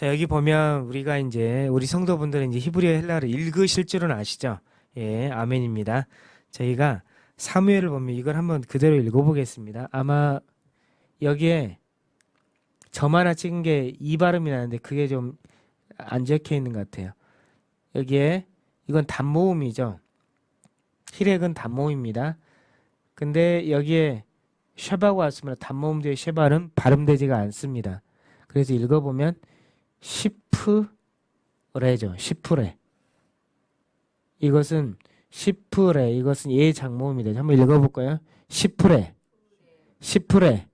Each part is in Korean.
자 여기 보면 우리가 이제 우리 성도분들은 이제 히브리어 헬라를 읽으실 줄은 아시죠? 예, 아멘입니다. 저희가 사무엘을 보면 이걸 한번 그대로 읽어보겠습니다. 아마 여기에 점 하나 찍은 게 이 발음이 나는데 그게 좀 안 적혀 있는 것 같아요. 여기에 이건 단모음이죠. 히렉은 단모음입니다. 근데 여기에 쉐바가 왔으면 단모음 뒤에 쉐바는 발음되지가 않습니다. 그래서 읽어보면 시프레죠. 시프레. 이것은 시프레. 이것은 예 장모음이다. 한번 읽어볼까요? 시프레. 시프레.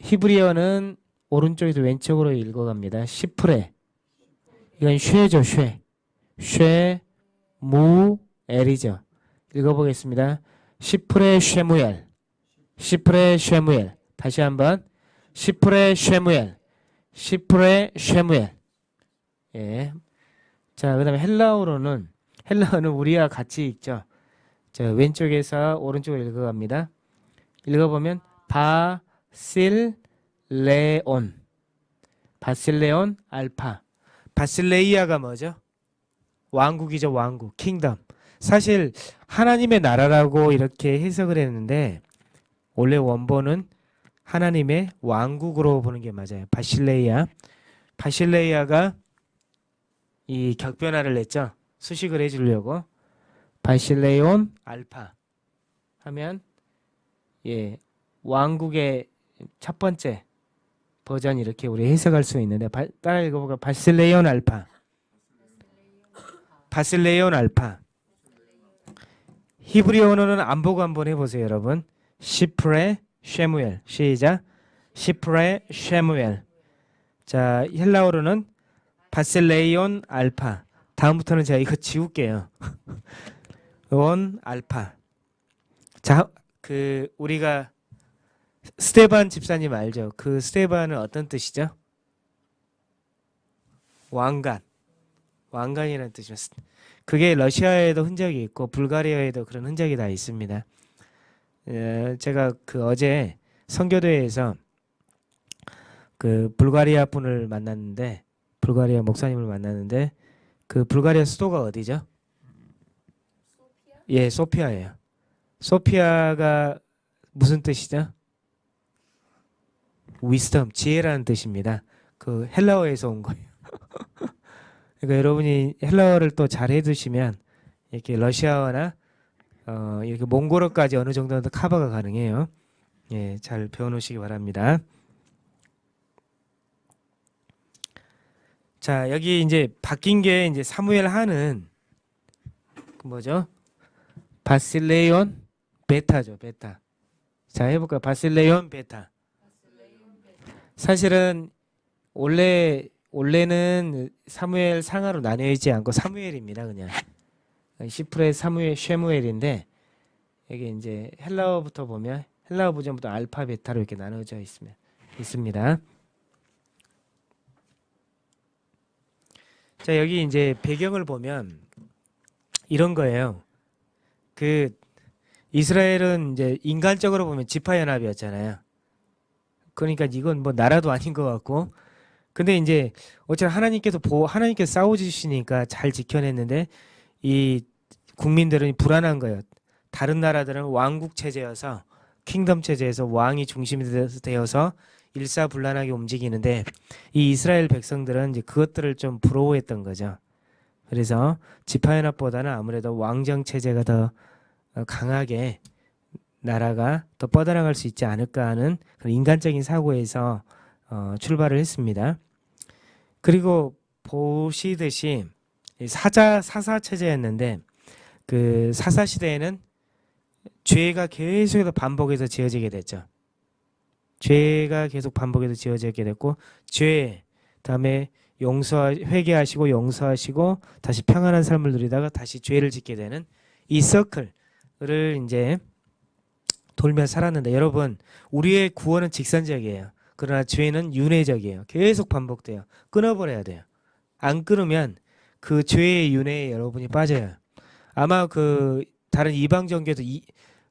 히브리어는 오른쪽에서 왼쪽으로 읽어갑니다. 시프레. 이건 쉐죠. 쉐. 쉐, 무, 엘이죠. 읽어보겠습니다. 시프레 쉐무엘. ספרי שמואל. 다시 한번. ספרי שמואל. ספרי שמואל. 예. 자, 그 다음에 헬라어로는, 헬라어는 우리와 같이 읽죠. 자, 왼쪽에서 오른쪽으로 읽어갑니다. 읽어보면, βασιλειῶν. βασιλειῶν ἄλφα. βασιλεία가 뭐죠? 왕국이죠, 왕국. kingdom. 사실 하나님의 나라라고 이렇게 해석을 했는데 원래 원본은 하나님의 왕국으로 보는 게 맞아요. 바실레이아. 바실레이아가 이 격변화를 냈죠. 수식을 해주려고. 바실레온 알파 하면 예 왕국의 첫 번째 버전 이렇게 우리 해석할 수 있는데 바, 따라 읽어볼까 바실레온 알파 바실레온 알파 히브리어 언어는 안 보고 한번 해보세요 여러분 시프레 쉐무엘. 시작. 시프레 쉐무엘. 자 헬라어로는 바셀레이온 알파. 다음부터는 제가 이거 지울게요. 온 알파. 자 그 우리가 스테반 집사님 알죠? 그 스테반은 어떤 뜻이죠? 왕관. 왕관이라는 뜻이었습니다 그게 러시아에도 흔적이 있고 불가리아에도 그런 흔적이 다 있습니다 에, 제가 그 어제 선교대회에서 그 불가리아 분을 만났는데 불가리아 목사님을 만났는데 그 불가리아 수도가 어디죠? 예, 소피아예요. 소피아가 무슨 뜻이죠? 위스덤, 지혜라는 뜻입니다. 그 헬라어에서 온 거예요. 그러니까 여러분이 헬라어를 또 잘 해 두시면 이렇게 러시아어나 어, 이렇게 몽골어까지 어느 정도는 커버가 가능해요. 예, 잘 배워놓으시기 바랍니다. 자, 여기 이제 바뀐 게 이제 사무엘 하는 그 뭐죠? 바실레온 베타죠, 베타. 자, 해볼까요? 바실레온 베타. 사실은 원래 원래는 사무엘 상하로 나뉘지 않고 사무엘입니다, 그냥. 시프레 사무엘 쉐무엘인데 여기 이제 헬라어부터 보면 헬라어 버전부터 알파 베타로 이렇게 나눠져 있으면 있습니다. 자 여기 이제 배경을 보면 이런 거예요. 그 이스라엘은 이제 인간적으로 보면 지파 연합이었잖아요. 그러니까 이건 뭐 나라도 아닌 것 같고 근데 이제 어차피 하나님께서 보 하나님께서 싸워 주시니까 잘 지켜냈는데 이 국민들은 불안한 거예요. 다른 나라들은 왕국 체제여서 킹덤 체제에서 왕이 중심이 되어서 일사불란하게 움직이는데 이 이스라엘 백성들은 이제 그것들을 좀 부러워했던 거죠. 그래서 지파연합보다는 아무래도 왕정 체제가 더 강하게 나라가 더 뻗어나갈 수 있지 않을까 하는 그런 인간적인 사고에서 어, 출발을 했습니다. 그리고 보시듯이 사자 사사 체제였는데 그 사사 시대에는 죄가 계속해서 반복해서 지어지게 됐죠. 죄가 계속 반복해서 지어지게 됐고 죄 다음에 용서 회개하시고 용서하시고 다시 평안한 삶을 누리다가 다시 죄를 짓게 되는 이 서클을 이제 돌며 살았는데 여러분 우리의 구원은 직선적이에요. 그러나 죄는 윤회적이에요. 계속 반복돼요. 끊어버려야 돼요. 안 끊으면 그 죄의 윤회에 여러분이 빠져요. 아마 그 다른 이방 종교도 이,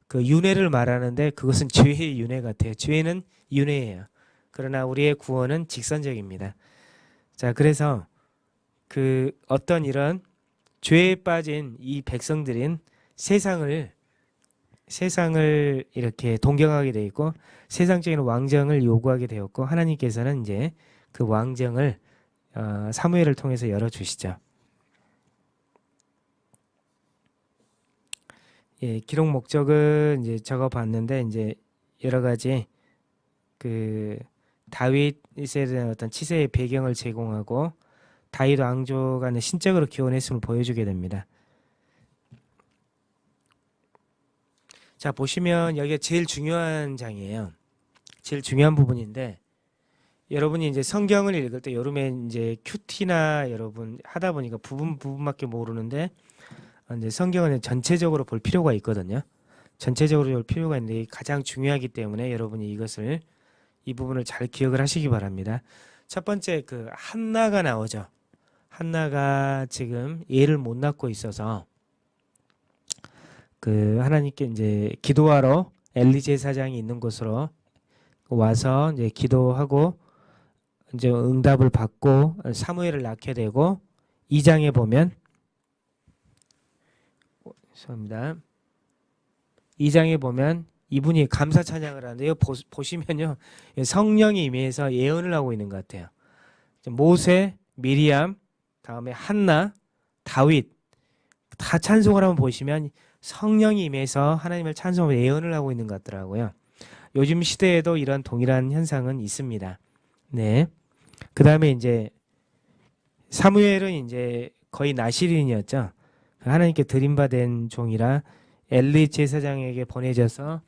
그 윤회를 말하는데 그것은 죄의 윤회 같아요. 죄는 윤회예요. 그러나 우리의 구원은 직선적입니다. 자, 그래서 그 어떤 이런 죄에 빠진 이 백성들인 세상을 세상을 이렇게 동경하게 돼 있고 세상적인 왕정을 요구하게 되었고 하나님께서는 이제 그 왕정을 어, 사무엘을 통해서 열어 주시죠. 예, 기록 목적은 이제 적어 봤는데 이제 여러 가지 그 다윗에 대한 어떤 치세의 배경을 제공하고 다윗 왕조가 신적으로 기원했음을 보여주게 됩니다. 자 보시면 여기가 제일 중요한 장이에요. 제일 중요한 부분인데 여러분이 이제 성경을 읽을 때 여름에 이제 큐티나 여러분 하다 보니까 부분 부분밖에 모르는데 이제 성경은 전체적으로 볼 필요가 있거든요. 전체적으로 볼 필요가 있는데 가장 중요하기 때문에 여러분이 이것을 이 부분을 잘 기억을 하시기 바랍니다. 첫 번째 그 한나가 나오죠. 한나가 지금 예를 못 낳고 있어서 그 하나님께 이제 기도하러 엘리 제 사장이 있는 곳으로 와서 이제 기도하고 이제 응답을 받고 사무엘을 낳게 되고 2장에 보면 죄송합니다. 2장에 보면 이분이 감사 찬양을 하는데요. 보, 보시면요. 성령이 임해서 예언을 하고 있는 것 같아요. 모세, 미리암, 다음에 한나, 다윗 다 찬송을 한번 보시면 성령이 임해서 하나님을 찬송하고 예언을 하고 있는 것 같더라고요. 요즘 시대에도 이런 동일한 현상은 있습니다. 네. 그 다음에 이제 사무엘은 이제 거의 나시린이었죠. 하나님께 드림받은 종이라 엘리 제사장에게 보내져서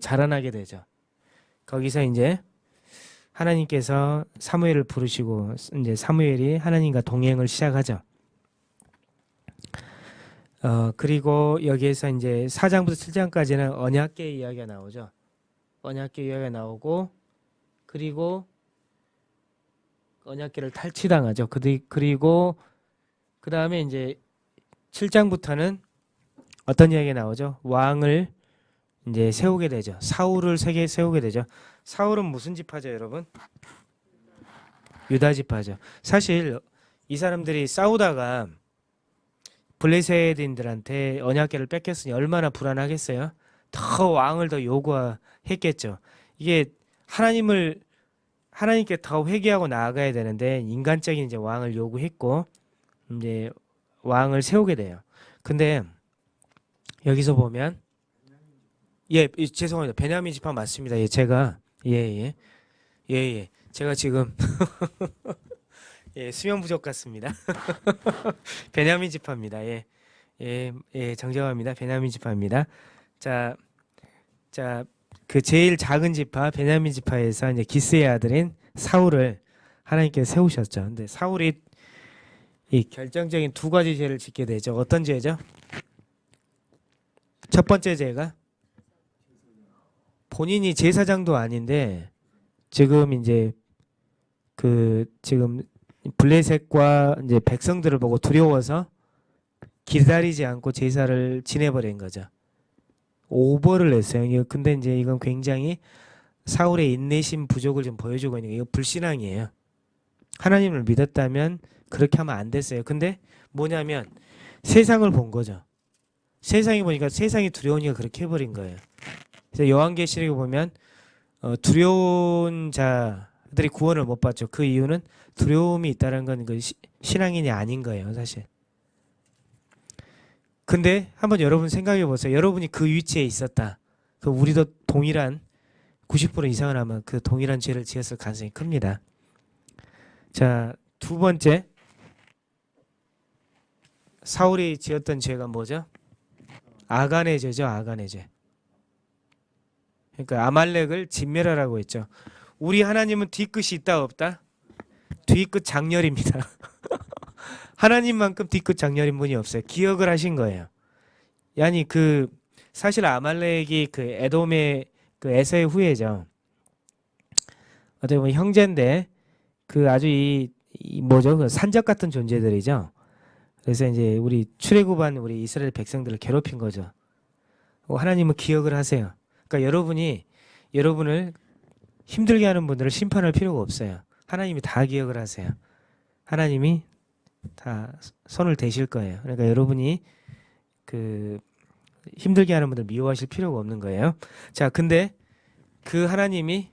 자라나게 되죠. 거기서 이제 하나님께서 사무엘을 부르시고 이제 사무엘이 하나님과 동행을 시작하죠. 어 그리고 여기에서 이제 4장부터 7장까지는 언약계 이야기가 나오죠. 언약계 이야기가 나오고 그리고 언약계를 탈취당하죠. 그리고 그 다음에 이제 7장부터는 어떤 이야기가 나오죠? 왕을 이제 세우게 되죠. 사울을 세계 세우게 되죠. 사울은 무슨 지파죠, 여러분? 유다 지파죠. 사실 이 사람들이 싸우다가 블레셋인들한테 언약궤를 뺏겼으니 얼마나 불안하겠어요? 더 왕을 더 요구했겠죠. 이게 하나님을 하나님께 더 회개하고 나아가야 되는데 인간적인 이제 왕을 요구했고 이제 왕을 세우게 돼요. 근데 여기서 보면 예, 죄송합니다. 베냐민 지파 맞습니다. 예, 제가 예, 예. 예, 예. 제가 지금 예, 수면 부족 같습니다. 베냐민 지파입니다. 예. 예, 예, 정정합니다. 베냐민 지파입니다. 자, 자, 그 제일 작은 지파 베냐민 지파에서 이제 기스의 아들인 사울을 하나님께 세우셨죠. 근데 사울이 이 결정적인 두 가지 죄를 짓게 되죠. 어떤 죄죠? 첫 번째 죄가 본인이 제사장도 아닌데 지금 이제 그 지금 블레셋과 이제 백성들을 보고 두려워서 기다리지 않고 제사를 지내버린 거죠. 오버를 했어요. 근데 이제 이건 굉장히 사울의 인내심 부족을 좀 보여주고 있는 게 이거 불신앙이에요. 하나님을 믿었다면 그렇게 하면 안 됐어요. 근데 뭐냐면 세상을 본 거죠. 세상이 보니까 세상이 두려우니까 그렇게 해버린 거예요. 그래서 요한계시록에 보면 어, 두려운 자들이 구원을 못 받죠. 그 이유는 두려움이 있다는 건그 신앙인이 아닌 거예요, 사실. 근데 한번 여러분 생각해 보세요. 여러분이 그 위치에 있었다. 그 우리도 동일한 90% 이상은 아마 그 동일한 죄를 지었을 가능성이 큽니다. 자, 두 번째 사울이 지었던 죄가 뭐죠? 아간의 죄죠. 아간의 죄. 그러니까 아말렉을 진멸하라고 했죠. 우리 하나님은 뒤끝이 있다 없다? 뒤끝 장렬입니다. 하나님만큼 뒤끝 장렬인 분이 없어요. 기억을 하신 거예요. 야니 그 사실 아말렉이 그 에돔의 그 에서의 후예죠. 어떻게 보면 형제인데 그 아주 이, 이 뭐죠? 그 산적 같은 존재들이죠. 그래서 이제 우리 출애굽한 우리 이스라엘 백성들을 괴롭힌 거죠. 어, 하나님은 기억을 하세요. 그러니까 여러분이 여러분을 힘들게 하는 분들을 심판할 필요가 없어요. 하나님이 다 기억을 하세요. 하나님이 다 손을 대실 거예요. 그러니까 여러분이 그 힘들게 하는 분들 미워하실 필요가 없는 거예요. 자, 근데 그 하나님이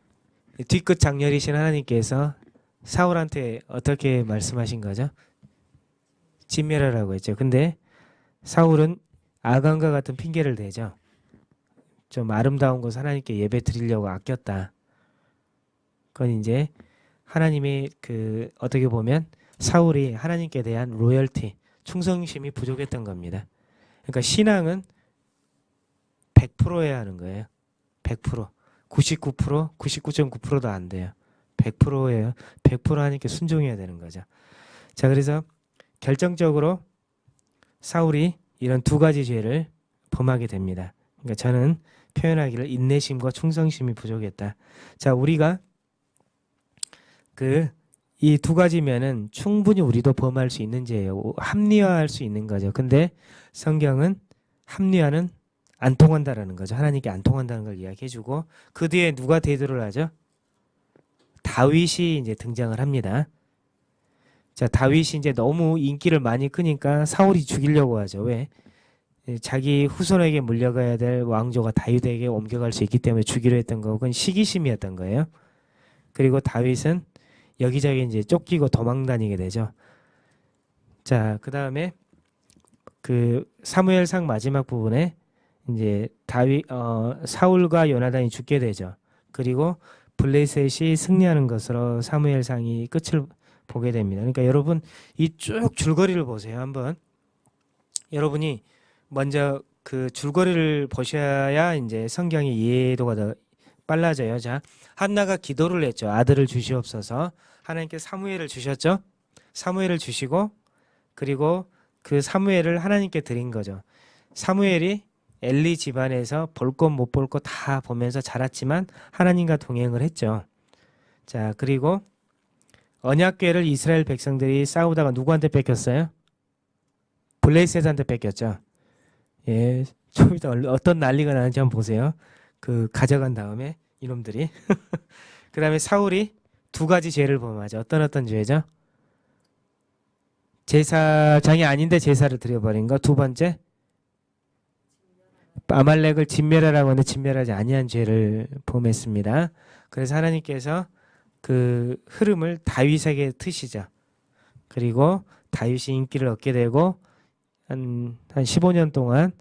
뒤끝 장렬이신 하나님께서 사울한테 어떻게 말씀하신 거죠? 진멸하라고 했죠. 근데 사울은 아간과 같은 핑계를 대죠. 좀 아름다운 것을 하나님께 예배 드리려고 아꼈다. 그건 이제 하나님이 그 어떻게 보면 사울이 하나님께 대한 로열티, 충성심이 부족했던 겁니다. 그러니까 신앙은 100%해야 하는 거예요. 100%. 99%, 99.9%도 안 돼요. 100%예요. 100% 하나님께 순종해야 되는 거죠. 자, 그래서 결정적으로 사울이 이런 두 가지 죄를 범하게 됩니다. 그러니까 저는 표현하기를 인내심과 충성심이 부족했다. 자, 우리가 그 이 두 가지면은 충분히 우리도 범할 수 있는 죄예요. 합리화할 수 있는 거죠. 근데 성경은 합리화는 안 통한다라는 거죠. 하나님께 안 통한다는 걸 이야기해주고 그 뒤에 누가 대두를 하죠? 다윗이 이제 등장을 합니다. 자, 다윗이 이제 너무 인기를 많이 끄니까 사울이 죽이려고 하죠. 왜? 예, 자기 후손에게 물려가야 될 왕조가 다윗에게 옮겨갈 수 있기 때문에 주기로 했던 거, 그건 시기심이었던 거예요. 그리고 다윗은 여기저기 이제 쫓기고 도망 다니게 되죠. 자, 그 다음에 그 사무엘상 마지막 부분에 이제 다윗 어, 사울과 요나단이 죽게 되죠. 그리고 블레셋이 승리하는 것으로 사무엘상이 끝을 보게 됩니다. 그러니까 여러분 이 쭉 줄거리를 보세요. 한번 여러분이 먼저 그 줄거리를 보셔야 이제 성경의 이해도가 더 빨라져요. 자, 한나가 기도를 했죠. 아들을 주시옵소서. 하나님께 사무엘을 주셨죠. 사무엘을 주시고 그리고 그 사무엘을 하나님께 드린 거죠. 사무엘이 엘리 집안에서 볼 것 못 볼 것 다 보면서 자랐지만 하나님과 동행을 했죠. 자, 그리고 언약궤를 이스라엘 백성들이 싸우다가 누구한테 뺏겼어요? 블레셋한테 뺏겼죠. 예, 좀 이따 얼- 어떤 난리가 나는지 한번 보세요. 그 가져간 다음에 이놈들이 그 다음에 사울이 두 가지 죄를 범하죠. 어떤 어떤 죄죠? 제사장이 아닌데 제사를 드려버린 거. 두 번째 아말렉을 진멸하라고 하는데 진멸하지 아니한 죄를 범했습니다. 그래서 하나님께서 그 흐름을 다윗에게 트시죠. 그리고 다윗이 인기를 얻게 되고 한, 한 15년 동안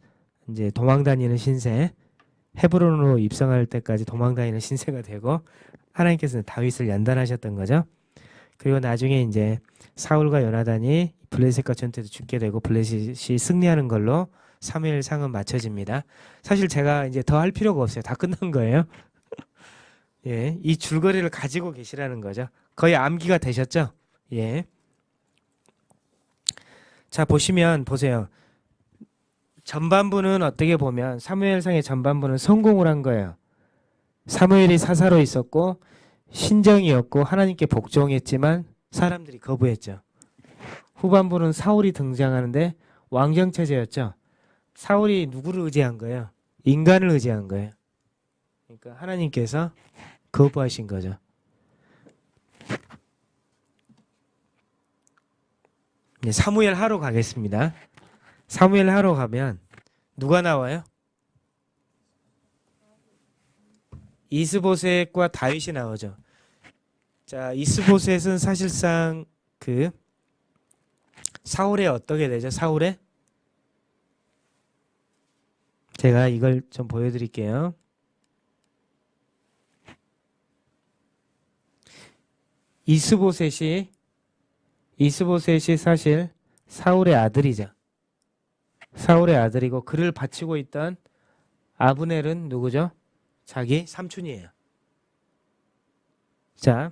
이제 도망 다니는 신세 헤브론으로 입성할 때까지 도망 다니는 신세가 되고 하나님께서는 다윗을 연단하셨던 거죠. 그리고 나중에 이제 사울과 요나단이 블레셋과 전투에서 죽게 되고 블레셋이 승리하는 걸로 사무엘 상은 맞춰집니다. 사실 제가 이제 더 할 필요가 없어요. 다 끝난 거예요. 예, 이 줄거리를 가지고 계시라는 거죠. 거의 암기가 되셨죠? 예. 자 보시면 보세요. 전반부는 어떻게 보면 사무엘상의 전반부는 성공을 한 거예요. 사무엘이 사사로 있었고 신정이었고 하나님께 복종했지만 사람들이 거부했죠. 후반부는 사울이 등장하는데 왕정 체제였죠. 사울이 누구를 의지한 거예요? 인간을 의지한 거예요. 그러니까 하나님께서 거부하신 거죠. 이제 사무엘 하러 가겠습니다. 사무엘 하러 가면 누가 나와요? 이스보셋과 다윗이 나오죠. 자, 이스보셋은 사실상 그 사울의 어떻게 되죠? 사울의 제가 이걸 좀 보여드릴게요. 이스보셋이 이스보셋이 사실 사울의 아들이죠. 사울의 아들이고 그를 바치고 있던 아브넬은 누구죠? 자기 삼촌이에요. 자,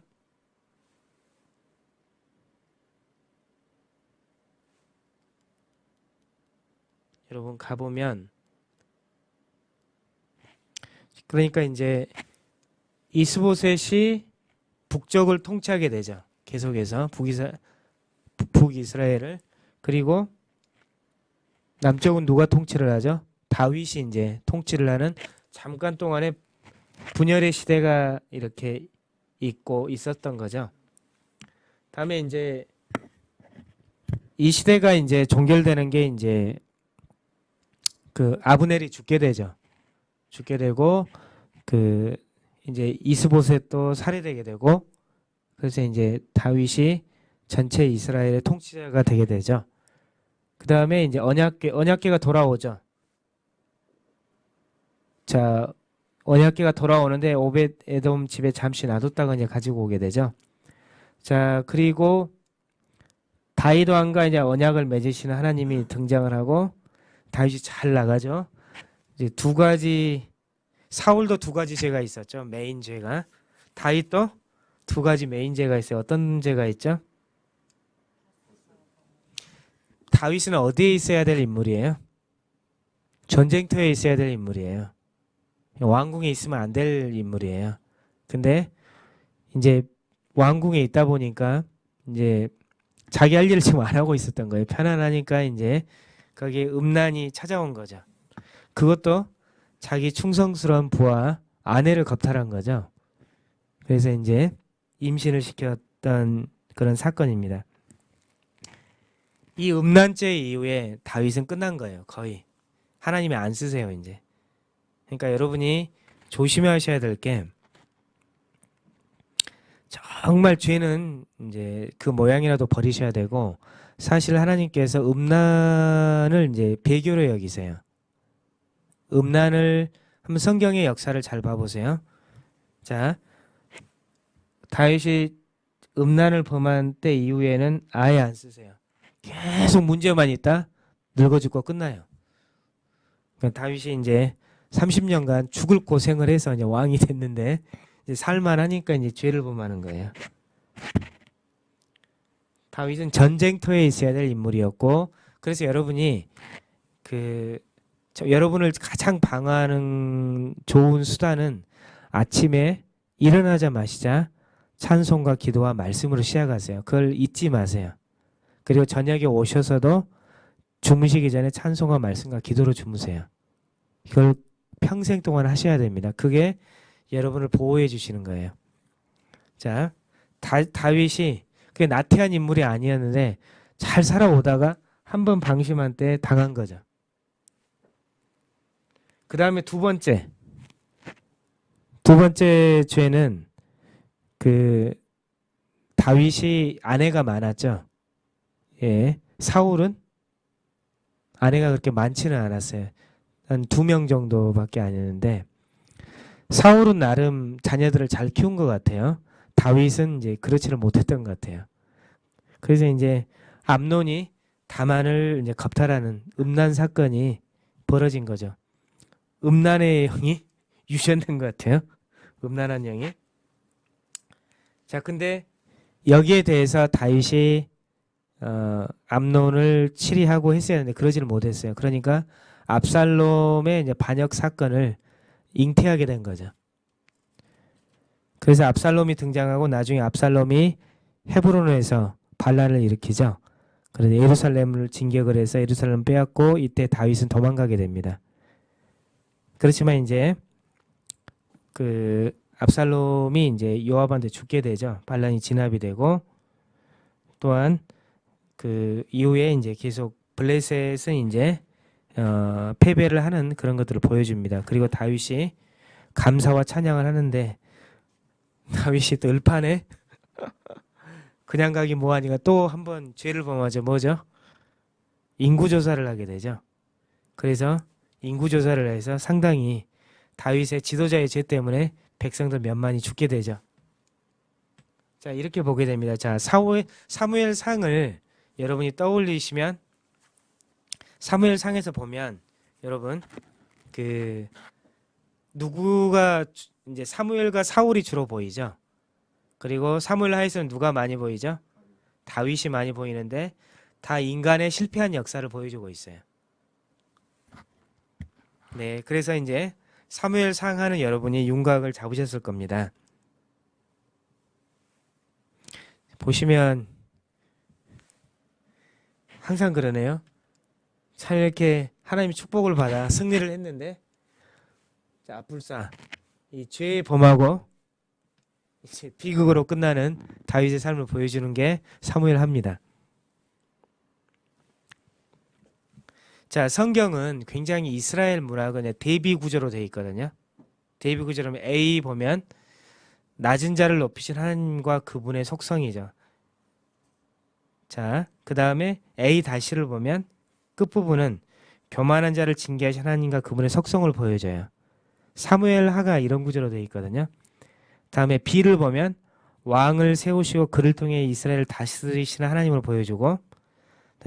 여러분 가보면 그러니까 이제 이스보셋이 북쪽을 통치하게 되죠. 계속해서 북이스, 북이스라엘을 그리고 남쪽은 누가 통치를 하죠? 다윗이 이제 통치를 하는 잠깐 동안의 분열의 시대가 이렇게 있고 있었던 거죠. 다음에 이제 이 시대가 이제 종결되는 게 이제 그 아브넬이 죽게 되죠. 죽게 되고 그 이제 이스보셋도 살해되게 되고 그래서 이제 다윗이 전체 이스라엘의 통치자가 되게 되죠. 그 다음에 이제 언약계 언약계가 돌아오죠. 자 언약계가 돌아오는데 오벳 에돔 집에 잠시 놔뒀다가 이제 가지고 오게 되죠. 자 그리고 다윗 왕과 이제 언약을 맺으시는 하나님이 등장을 하고 다윗이 잘 나가죠. 이제 두 가지 사울도 두 가지 죄가 있었죠. 메인 죄가 다윗도 두 가지 메인 죄가 있어요. 어떤 죄가 있죠? 다윗은 어디에 있어야 될 인물이에요? 전쟁터에 있어야 될 인물이에요. 왕궁에 있으면 안 될 인물이에요. 근데 이제 왕궁에 있다 보니까 이제 자기 할 일을 지금 안 하고 있었던 거예요. 편안하니까 이제 거기에 음란이 찾아온 거죠. 그것도 자기 충성스러운 부하 아내를 겁탈한 거죠. 그래서 이제 임신을 시켰던 그런 사건입니다. 이 음란죄 이후에 다윗은 끝난 거예요. 거의 하나님이 안 쓰세요 이제. 그러니까 여러분이 조심하셔야 될 게 정말 죄는 이제 그 모양이라도 버리셔야 되고 사실 하나님께서 음란을 이제 배교로 여기세요. 음란을 한번 성경의 역사를 잘 봐보세요. 자, 다윗이 음란을 범한 때 이후에는 아예 안 쓰세요. 계속 문제만 있다 늙어 죽고 끝나요. 그러니까 다윗이 이제 30년간 죽을 고생을 해서 이제 왕이 됐는데 이제 살만하니까 이제 죄를 범하는 거예요. 다윗은 전쟁터에 있어야 될 인물이었고 그래서 여러분이 그 여러분을 가장 방어하는 좋은 수단은 아침에 일어나자마자 찬송과 기도와 말씀으로 시작하세요. 그걸 잊지 마세요. 그리고 저녁에 오셔서도 주무시기 전에 찬송과 말씀과 기도로 주무세요. 이걸 평생 동안 하셔야 됩니다. 그게 여러분을 보호해 주시는 거예요. 자, 다, 다윗이 그게 나태한 인물이 아니었는데 잘 살아오다가 한 번 방심한 때 당한 거죠. 그 다음에 두 번째. 두 번째 죄는 그 다윗이 아내가 많았죠. 예. 사울은 아내가 그렇게 많지는 않았어요. 한 두 명 정도밖에 아니었는데 사울은 나름 자녀들을 잘 키운 것 같아요. 다윗은 이제 그렇지를 못했던 것 같아요. 그래서 이제 암론이 다만을 이제 겁탈하는 음란 사건이 벌어진 거죠. 음란의 영이 유전된 것 같아요. 음란한 영이. 자, 근데 여기에 대해서 다윗이 어, 암론을 치리하고 했어야 하는데 그러지를 못했어요. 그러니까 압살롬의 반역 사건을 잉태하게 된 거죠. 그래서 압살롬이 등장하고 나중에 압살롬이 헤브론에서 반란을 일으키죠. 그래서 예루살렘을 진격을 해서 예루살렘 빼앗고 이때 다윗은 도망가게 됩니다. 그렇지만 이제 그 압살롬이 이제 요압한테 죽게 되죠. 반란이 진압이 되고 또한 그 이후에 이제 계속 블레셋은 이제 어, 패배를 하는 그런 것들을 보여줍니다. 그리고 다윗이 감사와 찬양을 하는데 다윗이 또 을판에 그냥 가기 뭐하니까 또 한 번 죄를 범하죠. 뭐죠? 인구조사를 하게 되죠. 그래서 인구 조사를 해서 상당히 다윗의 지도자의 죄 때문에 백성들 몇만이 죽게 되죠. 자 이렇게 보게 됩니다. 자 사무엘, 사무엘 상을 여러분이 떠올리시면 사무엘 상에서 보면 여러분 그 누구가 이제 사무엘과 사울이 주로 보이죠. 그리고 사무엘 하에서는 누가 많이 보이죠? 다윗이 많이 보이는데 다 인간의 실패한 역사를 보여주고 있어요. 네, 그래서 이제 사무엘 상하는 여러분이 윤곽을 잡으셨을 겁니다. 보시면 항상 그러네요. 참 이렇게 하나님의 축복을 받아 승리를 했는데 자 불사 이 죄의 범하고 비극으로 끝나는 다윗의 삶을 보여주는 게 사무엘 합니다. 자, 성경은 굉장히 이스라엘 문학은 대비 구조로 되어 있거든요. 대비 구조라면 A 보면 낮은 자를 높이신 하나님과 그분의 속성이죠. 자, 그 다음에 A 다시를 보면 끝부분은 교만한 자를 징계하신 하나님과 그분의 속성을 보여줘요. 사무엘 하가 이런 구조로 되어 있거든요. 다음에 B를 보면 왕을 세우시고 그를 통해 이스라엘을 다스리시는 하나님을 보여주고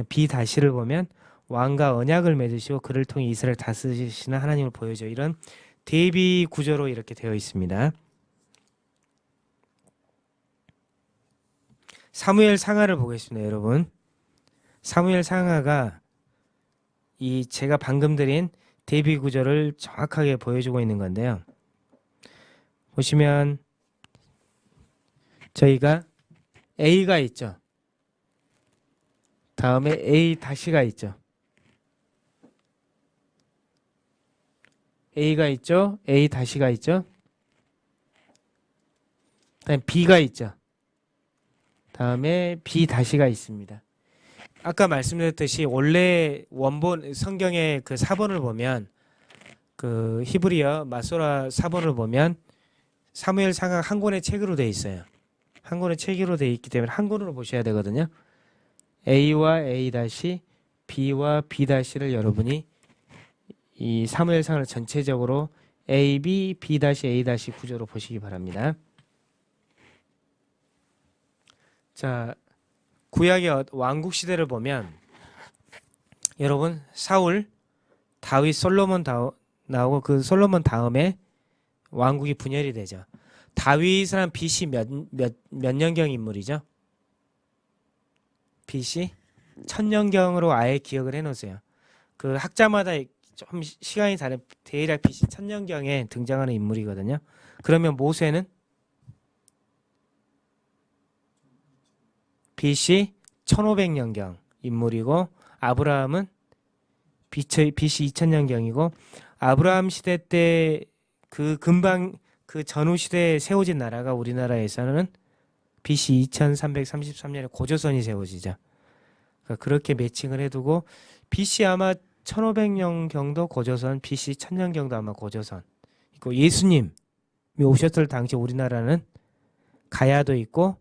B 다시를 보면 왕과 언약을 맺으시고 그를 통해 이스라엘 을 다스리시는 하나님을 보여줘 이런 대비 구조로 이렇게 되어 있습니다. 사무엘 상하를 보겠습니다, 여러분. 사무엘 상하가 이 제가 방금 드린 대비 구조를 정확하게 보여주고 있는 건데요. 보시면 저희가 A가 있죠. 다음에 A 다시가 있죠. A가 있죠. A 다시가 있죠. 다음 B가 있죠. 다음에 B 다시가 있습니다. 아까 말씀드렸듯이 원래 원본 성경의 그 사본을 보면 그 히브리어 마소라 사본을 보면 사무엘 상하 한 권의 책으로 돼 있어요. 한 권의 책으로 돼 있기 때문에 한 권으로 보셔야 되거든요. A와 A 다시 B와 B 다시를 여러분이 이 사무엘 상을 전체적으로 A, B, B 다시 A 다시 구조로 보시기 바랍니다. 자, 구약의 어- 왕국 시대를 보면 여러분 사울, 다윗, 솔로몬 다, 나오고 그 솔로몬 다음에 왕국이 분열이 되죠. 다윗은 BC 몇 몇 몇 년경 인물이죠? BC 천년경으로 아예 기억을 해놓으세요. 그 학자마다 좀 시- 시간이 다른 BC 천년경에 등장하는 인물이거든요. 그러면 모세는 BC 1500년경 인물이고 아브라함은 BC 2000년경이고 아브라함 시대 때 그 금방 그 전후 시대에 세워진 나라가 우리나라에서는 BC 2333년에 고조선이 세워지죠. 그러니까 그렇게 매칭을 해두고 BC 아마 1500년 경도 고조선, BC 1000년 경도 아마 고조선. 있고 예수님이 오셨을 당시 우리나라는 가야도 있고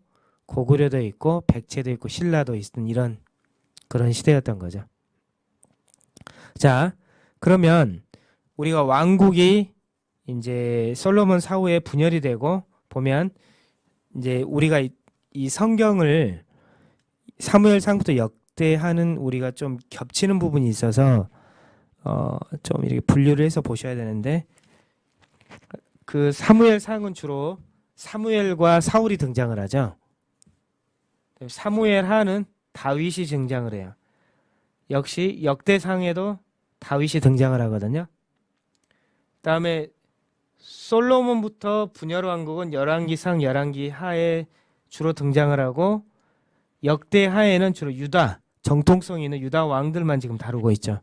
고구려도 있고 백제도 있고 신라도 있던 이런 그런 시대였던 거죠. 자, 그러면 우리가 왕국이 이제 솔로몬 사후에 분열이 되고 보면 이제 우리가 이, 이 성경을 사무엘 상부터 역대하는 우리가 좀 겹치는 부분이 있어서 어 좀 이렇게 분류를 해서 보셔야 되는데 그 사무엘 상은 주로 사무엘과 사울이 등장을 하죠. 사무엘 하는 다윗이 등장을 해요. 역시 역대상에도 다윗이 등장을 하거든요. 다음에 솔로몬부터 분열 왕국은 열왕기상 열왕기 하에 주로 등장을 하고 역대 하에는 주로 유다 정통성 있는 유다 왕들만 지금 다루고 있죠.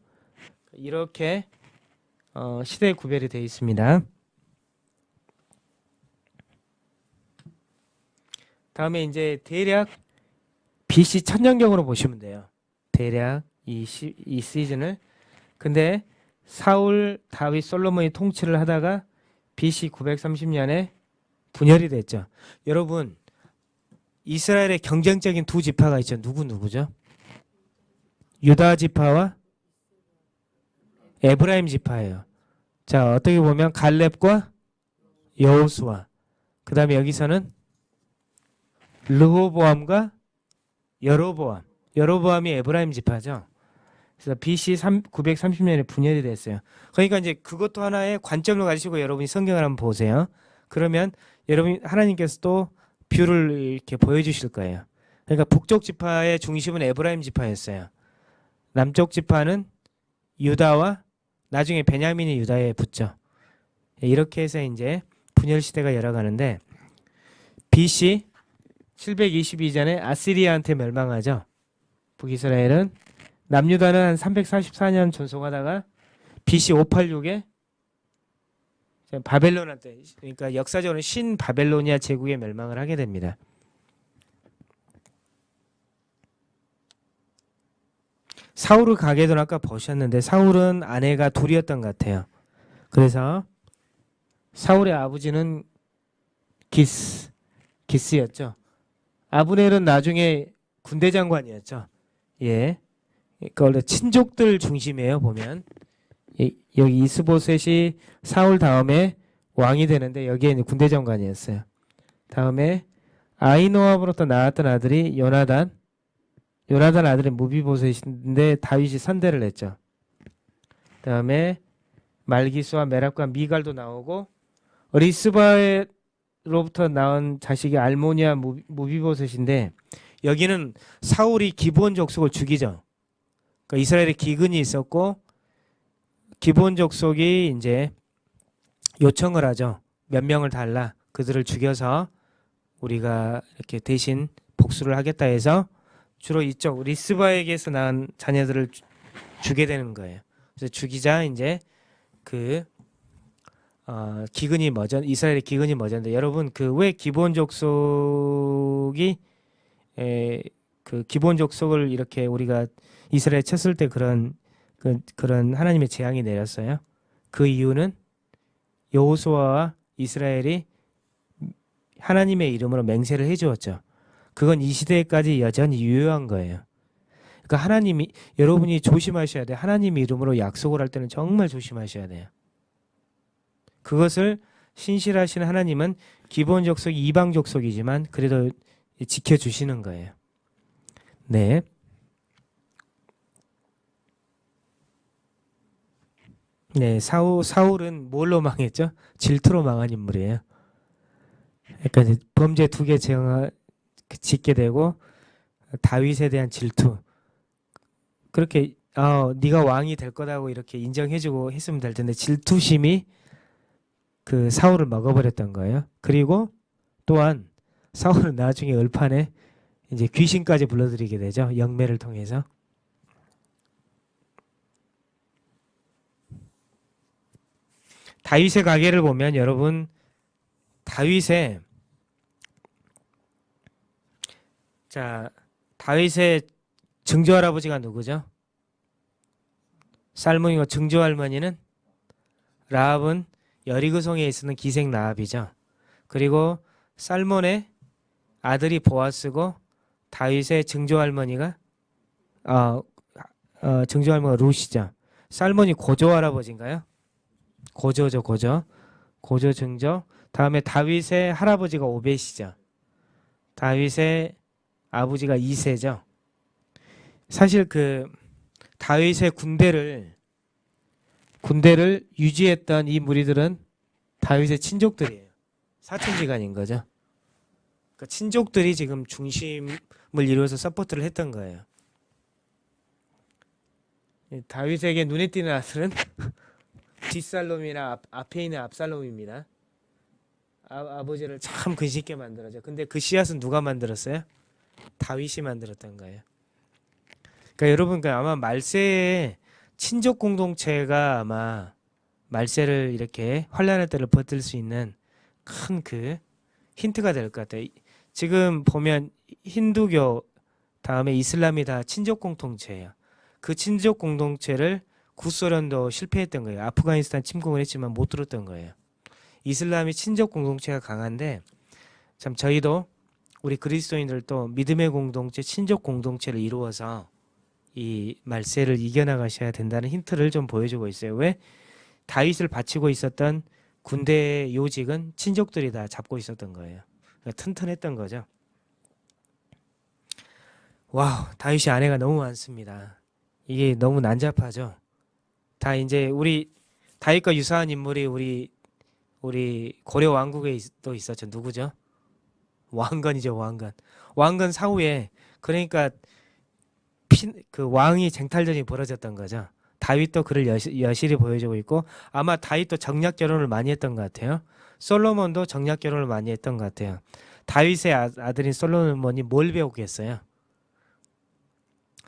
이렇게 어, 시대 구별이 되어 있습니다. 다음에 이제 대략 BC 천년경으로 보시면 돼요. 대략 이, 시, 이 시즌을 근데 사울, 다윗, 솔로몬이 통치를 하다가 BC 930년에 분열이 됐죠. 여러분 이스라엘의 경쟁적인 두 지파가 있죠. 누구 누구죠? 유다 지파와 에브라임 지파예요. 자 어떻게 보면 갈렙과 여호수아 그 다음에 여기서는 르호보암과 여로보암 여로보암이 에브라임 지파죠. 그래서 BC 3, 930년에 분열이 됐어요. 그러니까 이제 그것도 하나의 관점을 가지시고 여러분이 성경을 한번 보세요. 그러면 여러분 하나님께서 또 view를 이렇게 보여주실 거예요. 그러니까 북쪽 지파의 중심은 에브라임 지파였어요. 남쪽 지파는 유다와 나중에 베냐민이 유다에 붙죠. 이렇게 해서 이제 분열 시대가 열어가는데 BC 722년에 아시리아한테 멸망하죠. 북이스라엘은 남유다는 한 344년 존속하다가 BC 586에 바벨론한테 그러니까 역사적으로 신 바벨로니아 제국에 멸망을 하게 됩니다. 사울을 가게도는 아까 보셨는데 사울은 아내가 둘이었던 것 같아요. 그래서 사울의 아버지는 기스 기스였죠. 아브넬은 나중에 군대 장관이었죠. 예. 그러니까 원래 친족들 중심이에요 보면 이- 여기 이스보셋이 사울 다음에 왕이 되는데 여기에 이제 군대 장관이었어요. 다음에 아이노함으로부터 나왔던 아들이 요나단 요나단 아들이 무비보셋인데 다윗이 선대를 했죠. 다음에 말기수와 메랍과 미갈도 나오고 리스바로부터 나온 자식이 알모니아 무- 무비보셋인데 여기는 사울이 기본 족속을 죽이죠. 그러니까 이스라엘에 기근이 있었고 기본 족속이 이제 요청을 하죠. 몇 명을 달라 그들을 죽여서 우리가 이렇게 대신 복수를 하겠다 해서 주로 이쪽 리스바에게서 낳은 자녀들을 주- 주게 되는 거예요. 그래서 죽이자 이제 그 어, 기근이 뭐죠? 이스라엘의 기근이 뭐죠인데 여러분 그 왜 기본 족속이 에, 그 기본 족속을 이렇게 우리가 이스라엘 쳤을 때 그런 그, 그런 하나님의 재앙이 내렸어요. 그 이유는 여호수아와 이스라엘이 하나님의 이름으로 맹세를 해 주었죠. 그건 이 시대까지 여전히 유효한 거예요. 그러니까 하나님이 여러분이 조심하셔야 돼요. 하나님 이름으로 약속을 할 때는 정말 조심하셔야 돼요. 그것을 신실하신 하나님은 기본 족속이 이방 족속이지만 그래도 지켜주시는 거예요. 네. 네, 사울, 사울은 뭘로 망했죠? 질투로 망한 인물이에요. 그러니까 범죄 두 개 짓게 되고 다윗에 대한 질투. 그렇게 어, 네가 왕이 될 거다고 이렇게 인정해주고 했으면 될 텐데 질투심이 그 사울을 먹어버렸던 거예요. 그리고 또한 사울은 나중에 을판에 이제 귀신까지 불러들이게 되죠. 영매를 통해서. 다윗의 가계를 보면 여러분 다윗의 자 다윗의 증조 할아버지가 누구죠? 살몬이고 증조 할머니는 라합은 여리고성에 있는 기생 라합이죠. 그리고 살몬의 아들이 보아스고 다윗의 증조 할머니가 어, 어 증조 할머니가 루시죠. 살몬이 고조 할아버지인가요? 고조죠, 고조. 고조 증조. 다음에 다윗의 할아버지가 오벳이죠. 다윗의 아버지가 이세죠. 사실 그 다윗의 군대를 군대를 유지했던 이 무리들은 다윗의 친족들이에요. 사촌지간인 거죠. 그러니까 친족들이 지금 중심을 이루어서 support를 했던 거예요. 이 다윗에게 눈에 띄는 아들은 뒷살롬이나 앞, 앞에 있는 압살롬입니다. 아, 아버지를 참 근심 있게 만들었죠. 근데 그 씨앗은 누가 만들었어요? 다윗이 만들었던 거예요. 그러니까 여러분 그 아마 말세에 친족 공동체가 아마 말세를 이렇게 환란의 때를 버틸 수 있는 큰 그 힌트가 될 것 같아요. 지금 보면 힌두교 다음에 이슬람이 다 친족 공동체예요. 그 친족 공동체를 구소련도 실패했던 거예요. 아프가니스탄 침공을 했지만 못 들었던 거예요. 이슬람이 친족 공동체가 강한데 참 저희도 우리 그리스도인들도 믿음의 공동체, 친족 공동체를 이루어서 이 말세를 이겨나가셔야 된다는 힌트를 좀 보여주고 있어요. 왜? 다윗을 바치고 있었던 군대의 요직은 친족들이 다 잡고 있었던 거예요. 그러니까 튼튼했던 거죠. wow, 다윗이 아내가 너무 많습니다. 이게 너무 난잡하죠. 다 이제 우리 다윗과 유사한 인물이 우리 우리 고려 왕국에 있, 또 있었죠. 누구죠? 왕건이죠, 왕건. 왕건 사후에 그러니까 피, 그 왕이 쟁탈전이 벌어졌던 거죠. 다윗도 그를 여시, 여실히 보여주고 있고 아마 다윗도 정략 결혼을 많이 했던 것 같아요. 솔로몬도 정략 결혼을 많이 했던 것 같아요. 다윗의 아, 아들인 솔로몬이 뭘 배우겠어요?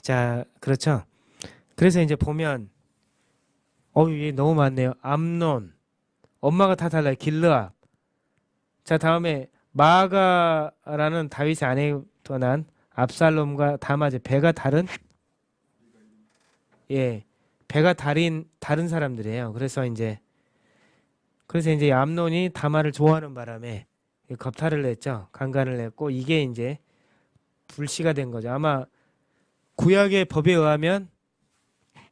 자, 그렇죠. 그래서 이제 보면 어, 이게 너무 많네요. 암논. 엄마가 다 달라요. 길르압. 자, 다음에 마가라는 다윗의 아내에 떠난 압살롬과 다마제 배가 다른 예 배가 다른 다른 사람들이에요. 그래서 이제 그래서 이제 암론이 다말을 좋아하는 바람에 이 겁탈을 냈죠. 강간을 냈고 이게 이제 불씨가 된 거죠. 아마 구약의 법에 의하면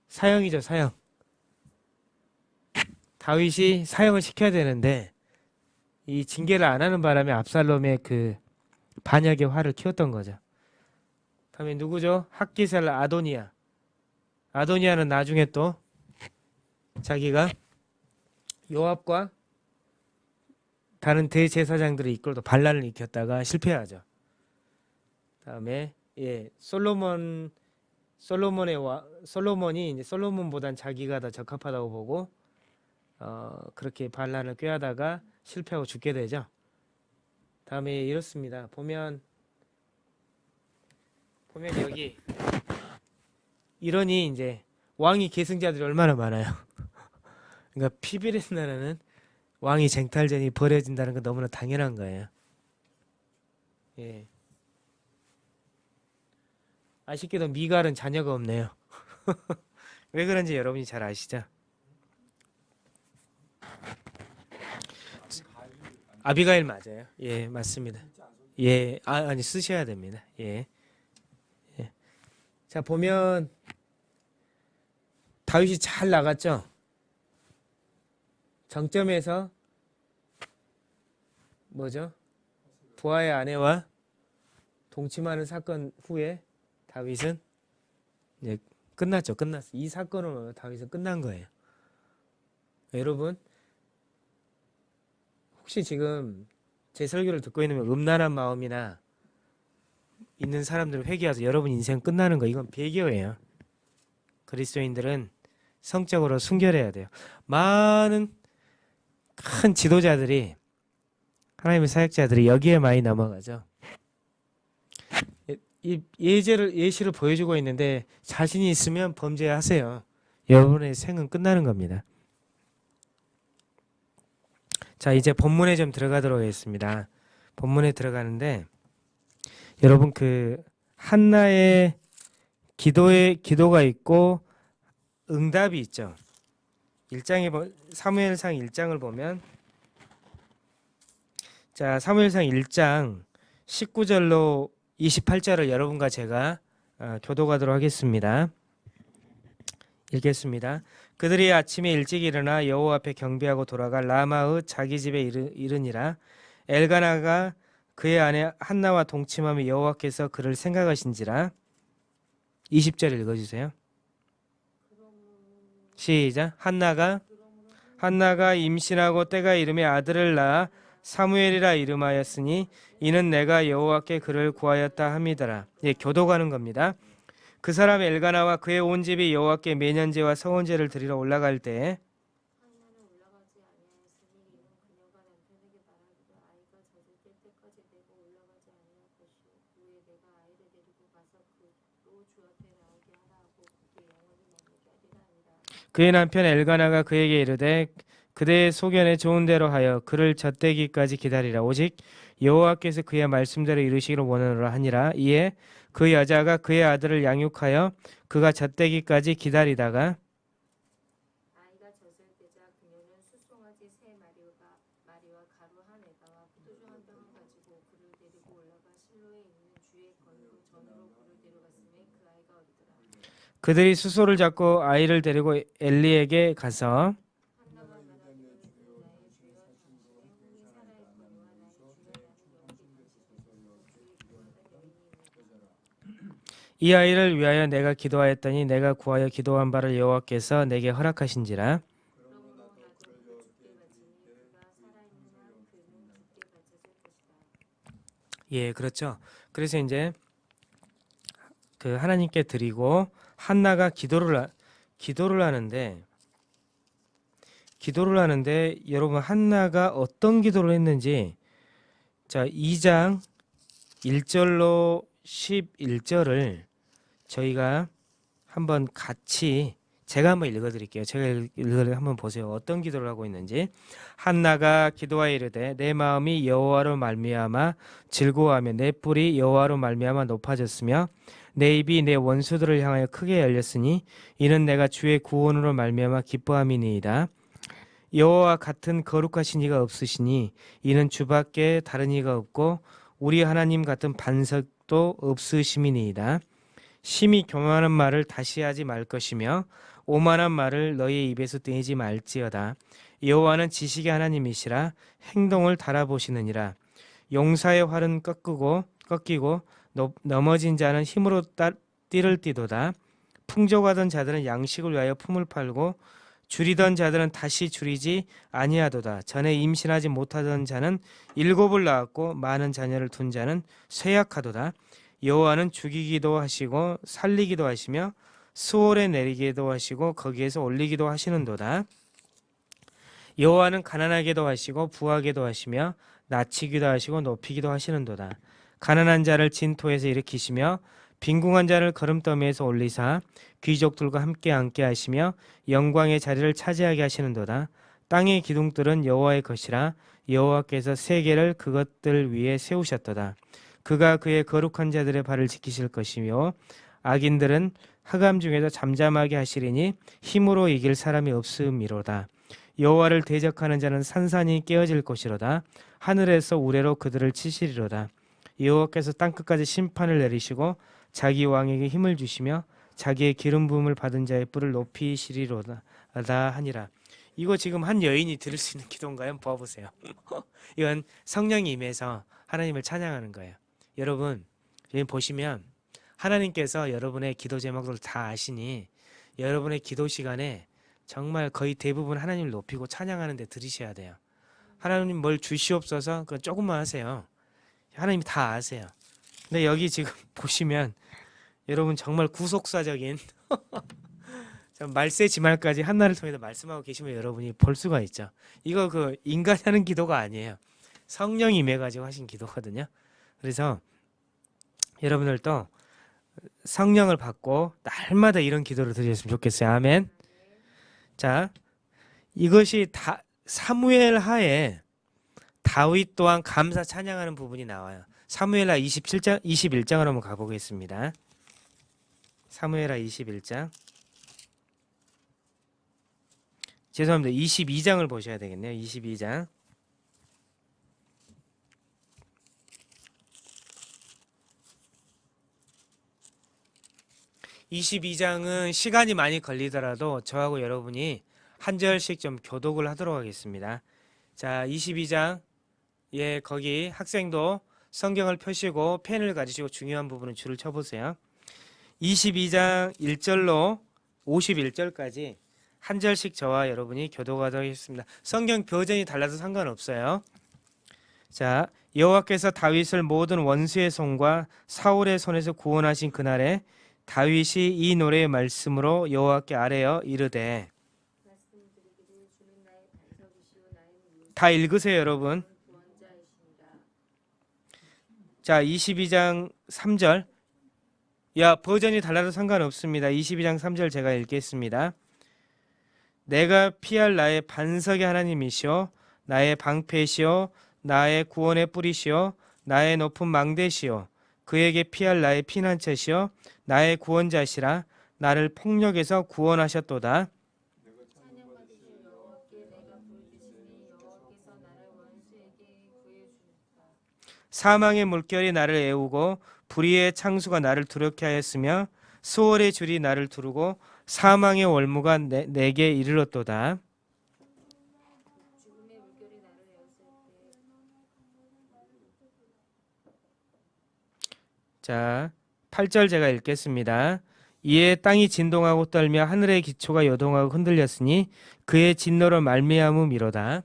사형이죠, 사형. 다윗이 사형을 시켜야 되는데 이 징계를 안 하는 바람에 압살롬의 그 반역의 화를 키웠던 거죠. 다음에 누구죠? 학기살 아도니아. 아도니아는 나중에 또 자기가 요압과 다른 대제사장들을 이끌고 반란을 일으켰다가 실패하죠. 다음에 예 솔로몬 솔로몬의 와 솔로몬이 이제 솔로몬보단 자기가 더 적합하다고 보고 어 그렇게 반란을 꾀하다가 실패하고 죽게 되죠. 다음에 이렇습니다. 보면 보면 여기 이러니 이제 왕이 계승자들이 얼마나 많아요. 그러니까 피비린 나라는 왕이 쟁탈전이 벌어진다는 건 너무나 당연한 거예요. 예. 아쉽게도 미갈은 자녀가 없네요. 왜 그런지 여러분이 잘 아시죠? 아비가일 맞아요. 예, 맞습니다. 예, 아, 아니 쓰셔야 됩니다. 예. 예. 자 보면 다윗이 잘 나갔죠. 정점에서 뭐죠? 부하의 아내와 동침하는 사건 후에 다윗은 이제 끝났죠. 끝났어. 이 사건으로 다윗은 끝난 거예요. 여러분 혹시 지금 제 설교를 듣고 있는 음란한 마음이나 있는 사람들 회개해서 여러분 인생 끝나는 거 이건 배교예요. 그리스도인들은 성적으로 순결해야 돼요. 많은 큰 지도자들이 하나님의 사역자들이 여기에 많이 넘어가죠. 예- 이 예제를 예시를 보여주고 있는데 자신이 있으면 범죄하세요. 여러분의 생은 끝나는 겁니다. 자 이제 본문에 좀 들어가도록 하겠습니다. 본문에 들어가는데 여러분 그 한나의 기도의 기도가 있고 응답이 있죠. 1장에 보 사무엘상 1장을 보면 자 사무엘상 1장 19절로 28절을 여러분과 제가 어, 교도가도록 하겠습니다. 읽겠습니다. 그들이 아침에 일찍 일어나 여호와 앞에 경배하고 돌아가 라마의 자기 집에 이르, 이르니라 엘가나가 그의 아내 한나와 동침하며 여호와께서 그를 생각하신지라 20절 읽어주세요. 시작 한나가 한나가 임신하고 때가 이름에 아들을 낳아 사무엘이라 이름하였으니 이는 내가 여호와께 그를 구하였다 함이더라. 예, 교도가는 겁니다. 그 사람 엘가나와 그의 온 집이 여호와께 매년제와 서원제를 드리러 올라갈 때 그의 남편 엘가나가 그에게 이르되 그대의 소견에 좋은 대로 하여 그를 젖대기까지 기다리라. 오직 여호와께서 그의 말씀대로 이루시기를 원하노라 하니라. 이에 그 여자가 그의 아들을 양육하여 그가 젖대기까지 기다리다가 그들이 수소를 잡고 아이를 데리고 엘리에게 가서 한나가 말하기를 주는 나의 주여 당신의 혼이 살아있거니와 나의 주여 나는 여기 당신의 손으로 주의 구원을 여인이 있느니라 이 아이를 위하여 내가 기도하였더니 내가 구하여 기도한 바를 여호와께서 내게 허락하신지라. 예, 그렇죠. 그래서 이제 그 하나님께 드리고 한나가 기도를 하- 기도를 하는데 기도를 하는데 여러분 한나가 어떤 기도를 했는지 자, 2장 1절로 11절을 저희가 한번 같이 제가 한번 읽어드릴게요. 제가 읽- 읽어 한번 보세요. 어떤 기도를 하고 있는지. 한나가 기도하여 이르되 내 마음이 여호와로 말미암아 즐거워하며 내 뿔이 여호와로 말미암아 높아졌으며 내 입이 내 원수들을 향하여 크게 열렸으니 이는 내가 주의 구원으로 말미암아 기뻐함이니이다. 여호와 같은 거룩하신 이가 없으시니 이는 주밖에 다른 이가 없고 우리 하나님 같은 반석도 없으심이니이다. 심히 교만한 말을 다시 하지 말 것이며 오만한 말을 너희 입에서 떼지 말지어다. 여호와는 지식의 하나님이시라 행동을 달아보시느니라. 용사의 활은 꺾고 꺾이고 넘- 넘어진 자는 힘으로 따, 띠를 띠도다. 풍족하던 자들은 양식을 위하여 품을 팔고 줄이던 자들은 다시 줄이지 아니하도다. 전에 임신하지 못하던 자는 일곱을 낳았고 많은 자녀를 둔 자는 쇠약하도다. 여호와는 죽이기도 하시고 살리기도 하시며 수월에 내리기도 하시고 거기에서 올리기도 하시는도다. 여호와는 가난하게도 하시고 부하게도 하시며 낮추기도 하시고 높이기도 하시는도다. 가난한 자를 진토에서 일으키시며 빈궁한 자를 걸음더미에서 올리사 귀족들과 함께 앉게 하시며 영광의 자리를 차지하게 하시는도다. 땅의 기둥들은 여호와의 것이라 여호와께서 세계를 그것들 위에 세우셨도다. 그가 그의 거룩한 자들의 발을 지키실 것이며 악인들은 하감 중에서 잠잠하게 하시리니 힘으로 이길 사람이 없음이로다. 여호와를 대적하는 자는 산산이 깨어질 것이로다. 하늘에서 우레로 그들을 치시리로다. 여호와께서 땅 끝까지 심판을 내리시고 자기 왕에게 힘을 주시며 자기의 기름 부음을 받은 자의 뿔을 높이시리로다 하니라. 이거 지금 한 여인이 들을 수 있는 기도인가요? 한번 봐보세요. 이건 성령이 임해서 하나님을 찬양하는 거예요. 여러분 여기 보시면 하나님께서 여러분의 기도 제목을 다 아시니 여러분의 기도 시간에 정말 거의 대부분 하나님을 높이고 찬양하는 데 들으셔야 돼요. 하나님 뭘 주시옵소서 그 조금만 하세요. 하나님이 다 아세요. 근데 여기 지금 보시면 여러분 정말 구속사적인 참 말세 지말까지 한나를 통해서 말씀하고 계시면 여러분이 볼 수가 있죠. 이거 그 인간이 하는 기도가 아니에요. 성령이 임해가지고 하신 기도거든요. 그래서 여러분들도 성령을 받고 날마다 이런 기도를 드렸으면 좋겠어요. 아멘. 자, 이것이 다 사무엘 하에 다윗 또한 감사 찬양하는 부분이 나와요. 사무엘하 27장 21장을 한번 가보겠습니다. 사무엘하 21장 죄송합니다. 22장을 보셔야 되겠네요. 22장. (22장은) 시간이 많이 걸리더라도 저하고 여러분이 한 절씩 좀 교독을 하도록 하겠습니다 자 (22장) 예 거기 학생도 성경을 펴시고 펜을 가지시고 중요한 부분은 줄을 쳐보세요 22장 1절로 51절까지 한 절씩 저와 여러분이 교도하도록 하겠습니다. 성경 버전이 달라도 상관없어요. 자, 여호와께서 다윗을 모든 원수의 손과 사울의 손에서 구원하신 그날에 다윗이 이 노래의 말씀으로 여호와께 아뢰어 이르되 다 읽으세요, 여러분. 자, 22장 3절. 야, 버전이 달라도 상관없습니다. 22장 3절 제가 읽겠습니다. 내가 피할 나의 반석의 하나님이시오 나의 방패시오 나의 구원의 뿌리시오 나의 높은 망대시오 그에게 피할 나의 피난처시오 나의 구원자시라 나를 폭력에서 구원하셨도다. 사망의 물결이 나를 애우고 불의의 창수가 나를 두렵게 하였으며 수월의 줄이 나를 두르고 사망의 월무가 내, 내게 이르렀도다. 자, 8절 제가 읽겠습니다. 이에 땅이 진동하고 떨며 하늘의 기초가 요동하고 흔들렸으니 그의 진노로 말미암음이로다.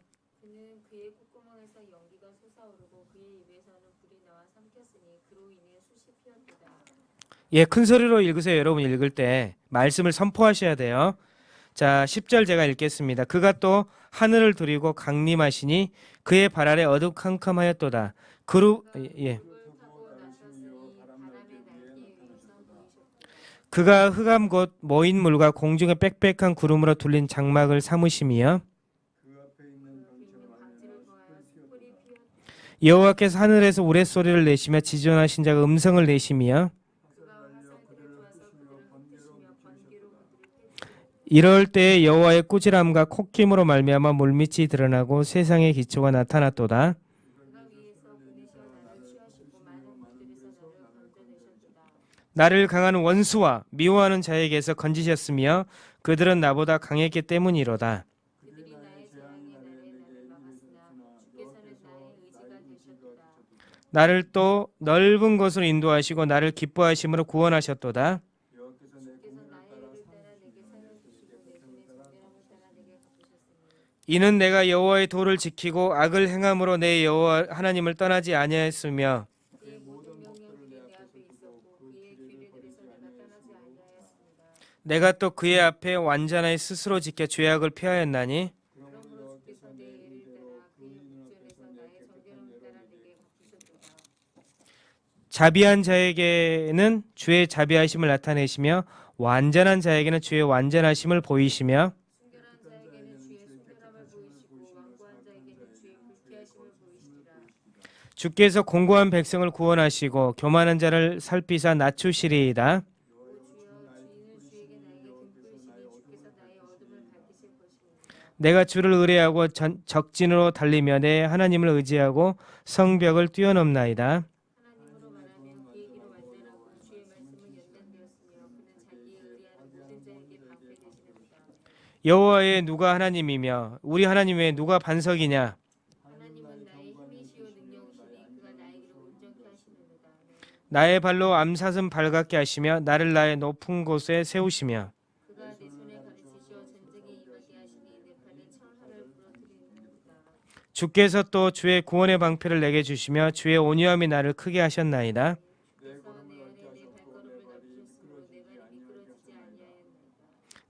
예, 큰 소리로 읽으세요. 여러분 읽을 때 말씀을 선포하셔야 돼요. 자, 10절 제가 읽겠습니다. 그가 또 하늘을 두리고 강림하시니 그의 발 아래 어두컴컴하였도다. 그루 예. 그가 흑암 곧 모인 물과 공중의 빽빽한 구름으로 둘린 장막을 삼으심이여. 여호와께서 하늘에서 우레소리를 내시며 지존하신 자가 음성을 내시며 이럴 때에 여호와의 꾸지람과 콧김으로 말미암아 물밑이 드러나고 세상의 기초가 나타났도다 그가 위에서 보내셔 나를 취하시고 많은 곳들에서 나를 건져내셨도다. 나를 강한 원수와 미워하는 자에게서 건지셨으며 그들은 나보다 강했기 때문이로다. 나를 또 넓은 곳으로 인도하시고 나를 기뻐하심으로 구원하셨도다. 이는 내가 여호와의 도를 지키고 악을 행함으로 내 여호와 하나님을 떠나지 아니하였으며 그의 모든 명령들이 내 앞에 있었고 그의 규례들에서 내가 떠나지 아니하였습니다. 내가 또 그의 앞에 완전하게 스스로 지켜 죄악을 피하였나니. 자비한 자에게는 주의 자비하심을 나타내시며 완전한 자에게는 주의 완전하심을 보이시며. 주께서 공고한 백성을 구원하시고 교만한 자를 살피사 낮추시리이다 내가 주를 의뢰하고 전- 적진으로 달리며 내 하나님을 의지하고 성벽을 뛰어넘나이다. 여호와의 누가 하나님이며 우리 하나님 외에 누가 반석이냐. 나의 발로 암사슴 발갛게 하시며 나를 나의 높은 곳에 세우시며 주께서 또 주의 구원의 방패를 내게 주시며 주의 온유함이 나를 크게 하셨나이다.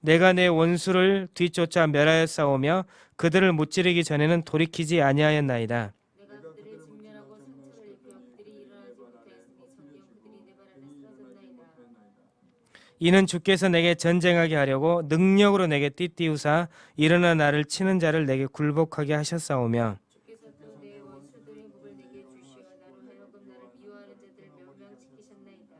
내가 내 원수를 뒤쫓아 멸하여 싸우며 그들을 무찌르기 전에는 돌이키지 아니하였나이다 내가 그들을 직면하고 상처를 입혀 그들이 일어나지 못하였으니 정녕 그들이 내 발 아래 쓰러졌나이다. 이는 주께서 내게 전쟁하게 하려고 능력으로 내게 띠띠우사 일어나 나를 치는 자를 내게 굴복하게 하셨사오며 멸망시키셨나이다.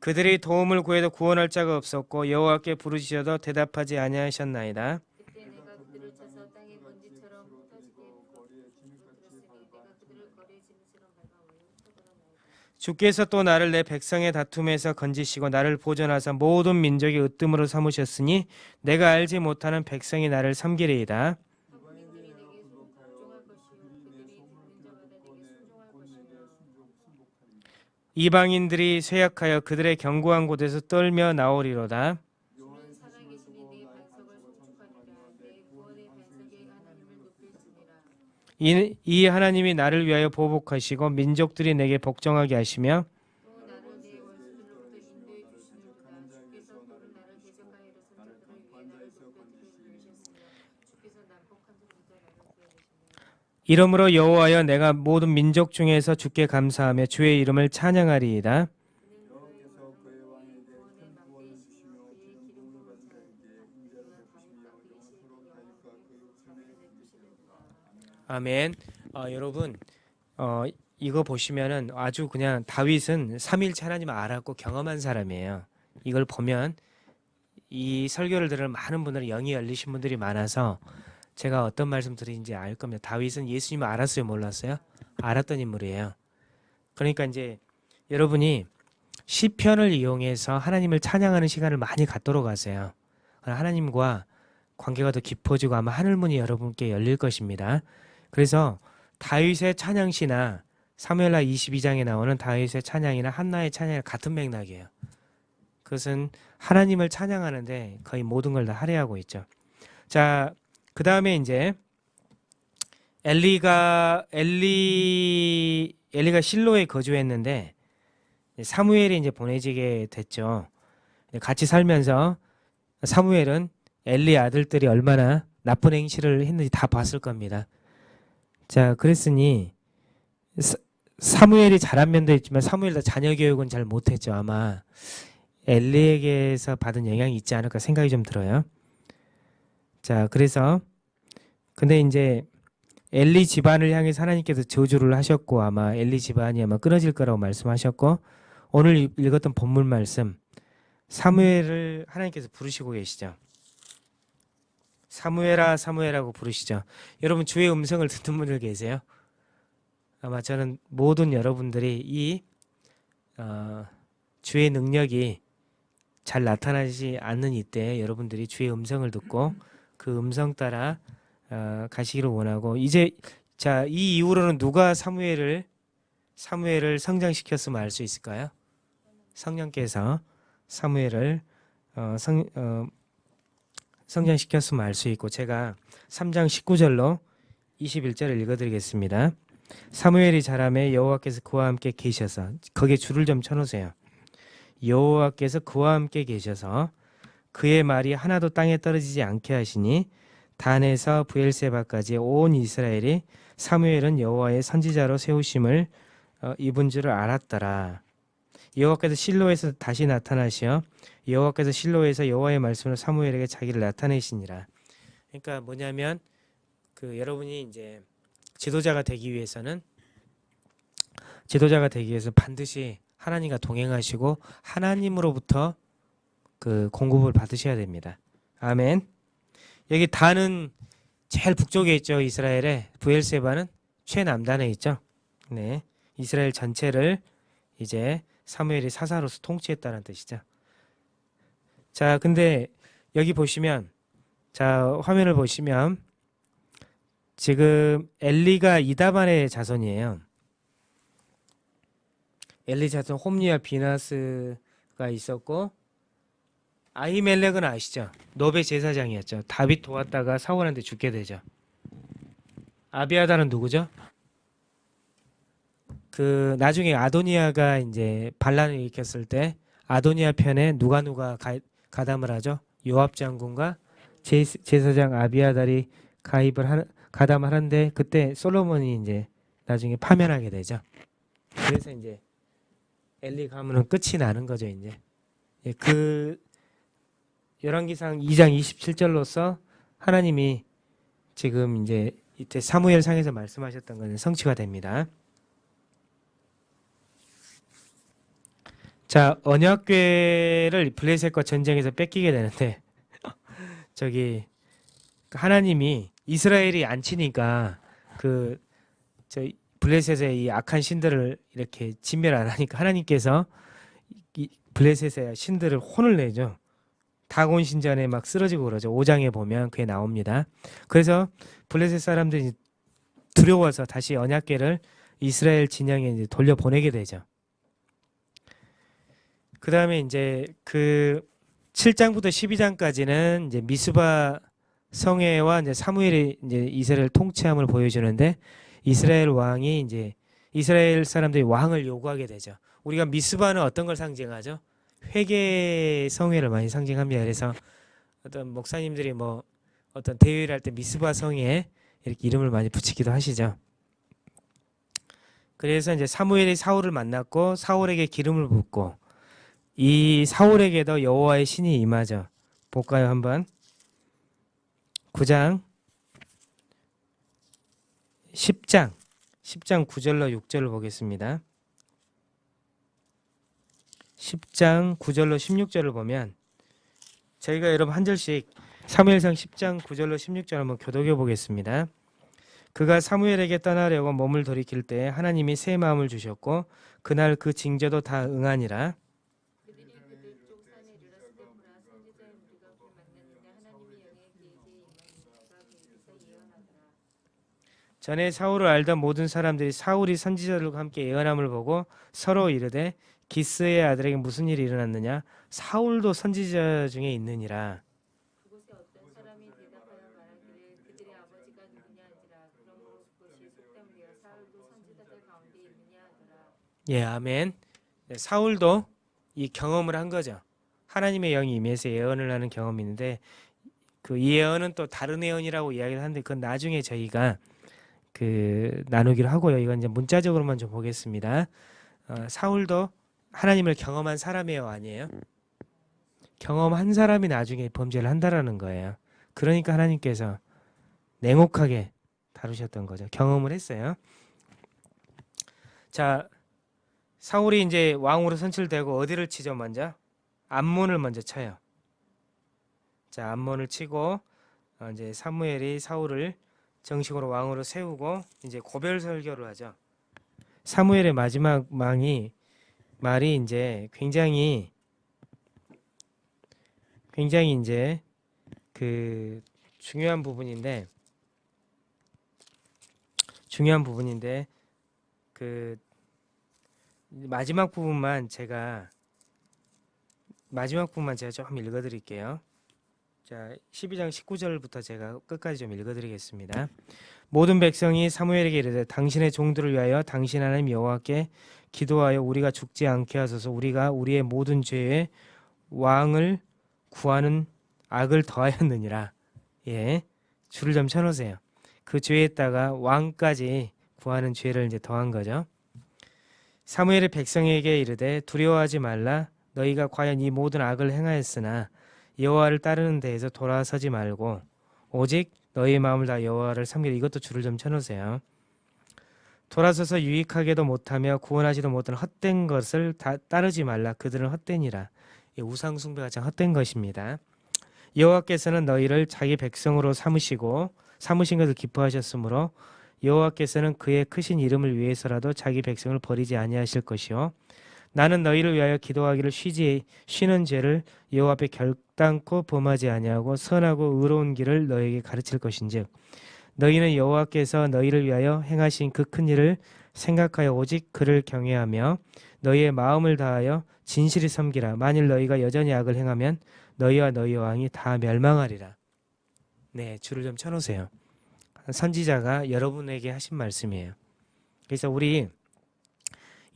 그들이 도움을 구해도 구원할 자가 없었고 여호와께 부르시어도 대답하지 아니하셨나이다 그때 내가 그들을 쳐서 땅의 먼지처럼 흩어지게 부러뜨렸으니 내가 그들을 거리의 짐승처럼 밟아 원로 흩어버렸나이다. 주께서 또 나를 내 백성의 다툼에서 건지시고 나를 보존하사 모든 민족의 으뜸으로 삼으셨으니 내가 알지 못하는 백성이 나를 섬기리이다. 이방인들이 쇠약하여 그들의 견고한 곳에서 떨며 나오리로다 주는 살아계시니 내 반석을 송축하리라 내 구원의 반석에 하나님을 높일지니라 이, 이 하나님이 나를 위하여 보복하시고 민족들이 내게 복종하게 하시며 이러므로 여호와여 내가 모든 민족 중에서 주께 감사하며 주의 이름을 찬양하리이다 아멘. 어, 여러분, 어, 이거 보시면은 아주 그냥 다윗은 삼일체 하나님을 알았고 경험한 사람이에요. 이걸 보면 이 설교를 들은 많은 분들은 영이 열리신 분들이 많아서 제가 어떤 말씀 드리는지 알 겁니다. 다윗은 예수님을 알았어요, 몰랐어요? 알았던 인물이에요. 그러니까 이제 여러분이 시편을 이용해서 하나님을 찬양하는 시간을 많이 갖도록 하세요. 하나님과 관계가 더 깊어지고 아마 하늘문이 여러분께 열릴 것입니다. 그래서 다윗의 찬양시나 사무엘하 22장에 나오는 다윗의 찬양이나 한나의 찬양이 같은 맥락이에요. 그것은 하나님을 찬양하는데 거의 모든 걸 다 할애하고 있죠. 자, 그 다음에 이제 엘리가 엘리 엘리가 실로에 거주했는데 사무엘이 이제 보내지게 됐죠. 같이 살면서 사무엘은 엘리 아들들이 얼마나 나쁜 행실을 했는지 다 봤을 겁니다. 자, 그랬으니 사, 사무엘이 잘한 면도 있지만 사무엘도 자녀 교육은 잘 못했죠. 아마 엘리에게서 받은 영향이 있지 않을까 생각이 좀 들어요. 자, 그래서 근데 이제 엘리 집안을 향해서 하나님께서 저주를 하셨고 아마 엘리 집안이 아마 끊어질 거라고 말씀하셨고 오늘 읽- 읽었던 본문 말씀 사무엘을 하나님께서 부르시고 계시죠. 사무엘아 사무엘하고 부르시죠. 여러분 주의 음성을 듣는 분들 계세요? 아마 저는 모든 여러분들이 이 어, 주의 능력이 잘 나타나지 않는 이때 여러분들이 주의 음성을 듣고 그 음성 따라 어, 가시기를 원하고 이제 자 이 이후로는 누가 사무엘을 사무엘을 성장시켰으면 알 수 있을까요? 성령께서 사무엘을 어, 성, 어, 성장시켰으면 알 수 있고 제가 3장 19절로 21절을 읽어드리겠습니다. 사무엘이 자라매 여호와께서 그와 함께 계셔서 거기에 줄을 좀 쳐놓으세요. 여호와께서 그와 함께 계셔서 그의 말이 하나도 땅에 떨어지지 않게 하시니 단에서 부엘세바까지 온 이스라엘이 사무엘은 여호와의 선지자로 세우심을 어, 입은 줄을 알았더라. 여호와께서 실로에서 다시 나타나시어 여호와께서 실로에서 여호와의 말씀으로 사무엘에게 자기를 나타내시니라. 그러니까 뭐냐면 그 여러분이 이제 지도자가 되기 위해서는 지도자가 되기 위해서 반드시 하나님과 동행하시고 하나님으로부터 그 공급을 받으셔야 됩니다. 아멘. 여기 단은 제일 북쪽에 있죠. 이스라엘에 부엘세바는 최남단에 있죠. 네. 이스라엘 전체를 이제 사무엘이 사사로서 통치했다는 뜻이죠. 자, 근데 여기 보시면 자, 화면을 보시면 지금 엘리가 이다반의 자손이에요. 엘리 자손 홈리와 비나스가 있었고 아히멜렉은 아시죠? 노베 제사장이었죠. 다윗 도왔다가 사울한테 죽게 되죠. 아비아다는 누구죠? 그 나중에 아도니아가 이제 반란을 일으켰을 때 아도니아 편에 누가 누가 가, 가담을 하죠? 요압 장군과 제, 제사장 아비아달이 가입을 하, 가담을 하는데 그때 솔로몬이 이제 나중에 파면하게 되죠. 그래서 이제 엘리 가문은 끝이 나는 거죠, 이제. 예, 그 열왕기상 2장 27절로서 하나님이 지금 이제 이때 사무엘 상에서 말씀하셨던 것은 성취가 됩니다. 자, 언약궤를 블레셋과 전쟁에서 뺏기게 되는데 저기 하나님이 이스라엘이 안 치니까 그 저 블레셋의 이 악한 신들을 이렇게 진멸 안 하니까 하나님께서 이 블레셋의 신들을 혼을 내죠. 다곤 신전에 막 쓰러지고 그러죠. 5장에 보면 그게 나옵니다. 그래서 블레셋 사람들이 두려워서 다시 언약궤를 이스라엘 진영에 이제 돌려 보내게 되죠. 그 다음에 이제 그 7장부터 12장까지는 이제 미스바 성회와 이제 사무엘이 이제 이스라엘 통치함을 보여주는데 이스라엘 왕이 이제 이스라엘 사람들이 왕을 요구하게 되죠. 우리가 미스바는 어떤 걸 상징하죠? 회개 성회를 많이 상징합니다. 그래서 어떤 목사님들이 뭐 어떤 대회를 할 때 미스바 성에 이렇게 이름을 많이 붙이기도 하시죠. 그래서 이제 사무엘이 사울을 만났고 사울에게 기름을 붓고 이 사울에게도 여호와의 신이 임하죠. 볼까요 한번? 9장 10장 10장 9절로 6절을 보겠습니다. 10장 9절로 16절을 보면 저희가 여러분 한 절씩 사무엘상 10장 9절로 16절 한번 교독해 보겠습니다. 그가 사무엘에게 떠나려고 몸을 돌이킬 때 하나님이 새 마음을 주셨고 그날 그 징조도 다 응하니라. 그들이 그들 쪽 산에 이르렀을 때 보라 선지자의 무리가 그를 만났느냐 하나님의 영의 그에게 임하니가 거기서 예언하더라 전에 사울을 알던 모든 사람들이 사울이 선지자들과 함께 예언함을 보고 서로 이르되 기스의 아들에게 무슨 일이 일어났느냐? 사울도 선지자 중에 있느니라. 예 아멘. 네, 사울도 이 경험을 한 거죠. 하나님의 영이 임해서 예언을 하는 경험이 있는데 그이 예언은 또 다른 예언이라고 이야기를 하는데 그건 나중에 저희가 그 나누기로 하고요 이건 이제 문자적으로만 좀 보겠습니다 어, 사울도 하나님을 경험한 사람이에요 아니에요 경험한 사람이 나중에 범죄를 한다라는 거예요. 그러니까 하나님께서 냉혹하게 다루셨던 거죠. 경험을 했어요. 자, 사울이 이제 왕으로 선출되고 어디를 치죠 먼저? 암몬을 먼저 쳐요. 자, 암몬을 치고 어, 이제 사무엘이 사울을 정식으로 왕으로 세우고 이제 고별 설교를 하죠. 사무엘의 마지막 망이 말이 이제 굉장히 굉장히 이제 그 중요한 부분인데 중요한 부분인데 그 마지막 부분만 제가 마지막 부분만 제가 좀 읽어드릴게요. 자, 12장 19절부터 제가 끝까지 좀 읽어드리겠습니다. 모든 백성이 사무엘에게 이르되 당신의 종들을 위하여 당신 하나님 여호와께 기도하여 우리가 죽지 않게 하소서 우리가 우리의 모든 죄에 왕을 구하는 악을 더하였느니라. 예, 줄을 좀 쳐놓으세요. 그 죄에다가 왕까지 구하는 죄를 이제 더한 거죠. 사무엘의 백성에게 이르되 두려워하지 말라 너희가 과연 이 모든 악을 행하였으나 여호와를 따르는 데에서 돌아서지 말고 오직 너희의 마음을 다 여호와를 섬기라 이것도 줄을 좀 쳐놓으세요. 돌아서서 유익하게도 못하며 구원하지도 못하는 헛된 것을 다 따르지 말라 그들은 이 우상 숭배가 참 헛된 것입니다. 여호와께서는 너희를 자기 백성으로 삼으시고 삼으신 것을 기뻐하셨으므로 여호와께서는 그의 크신 이름을 위해서라도 자기 백성을 버리지 아니하실 것이요 나는 너희를 위하여 기도하기를 쉬지 쉬는 죄를 여호와 앞에 결단코 범하지 아니하고 선하고 의로운 길을 너희에게 가르칠 것인즉 너희는 여호와께서 너희를 위하여 행하신 그 큰 일을 생각하여 오직 그를 경외하며 너희의 마음을 다하여 진실히 섬기라 만일 너희가 여전히 악을 행하면 너희와 너희 왕이 다 멸망하리라. 네, 줄을 좀 쳐놓으세요. 선지자가 여러분에게 하신 말씀이에요. 그래서 우리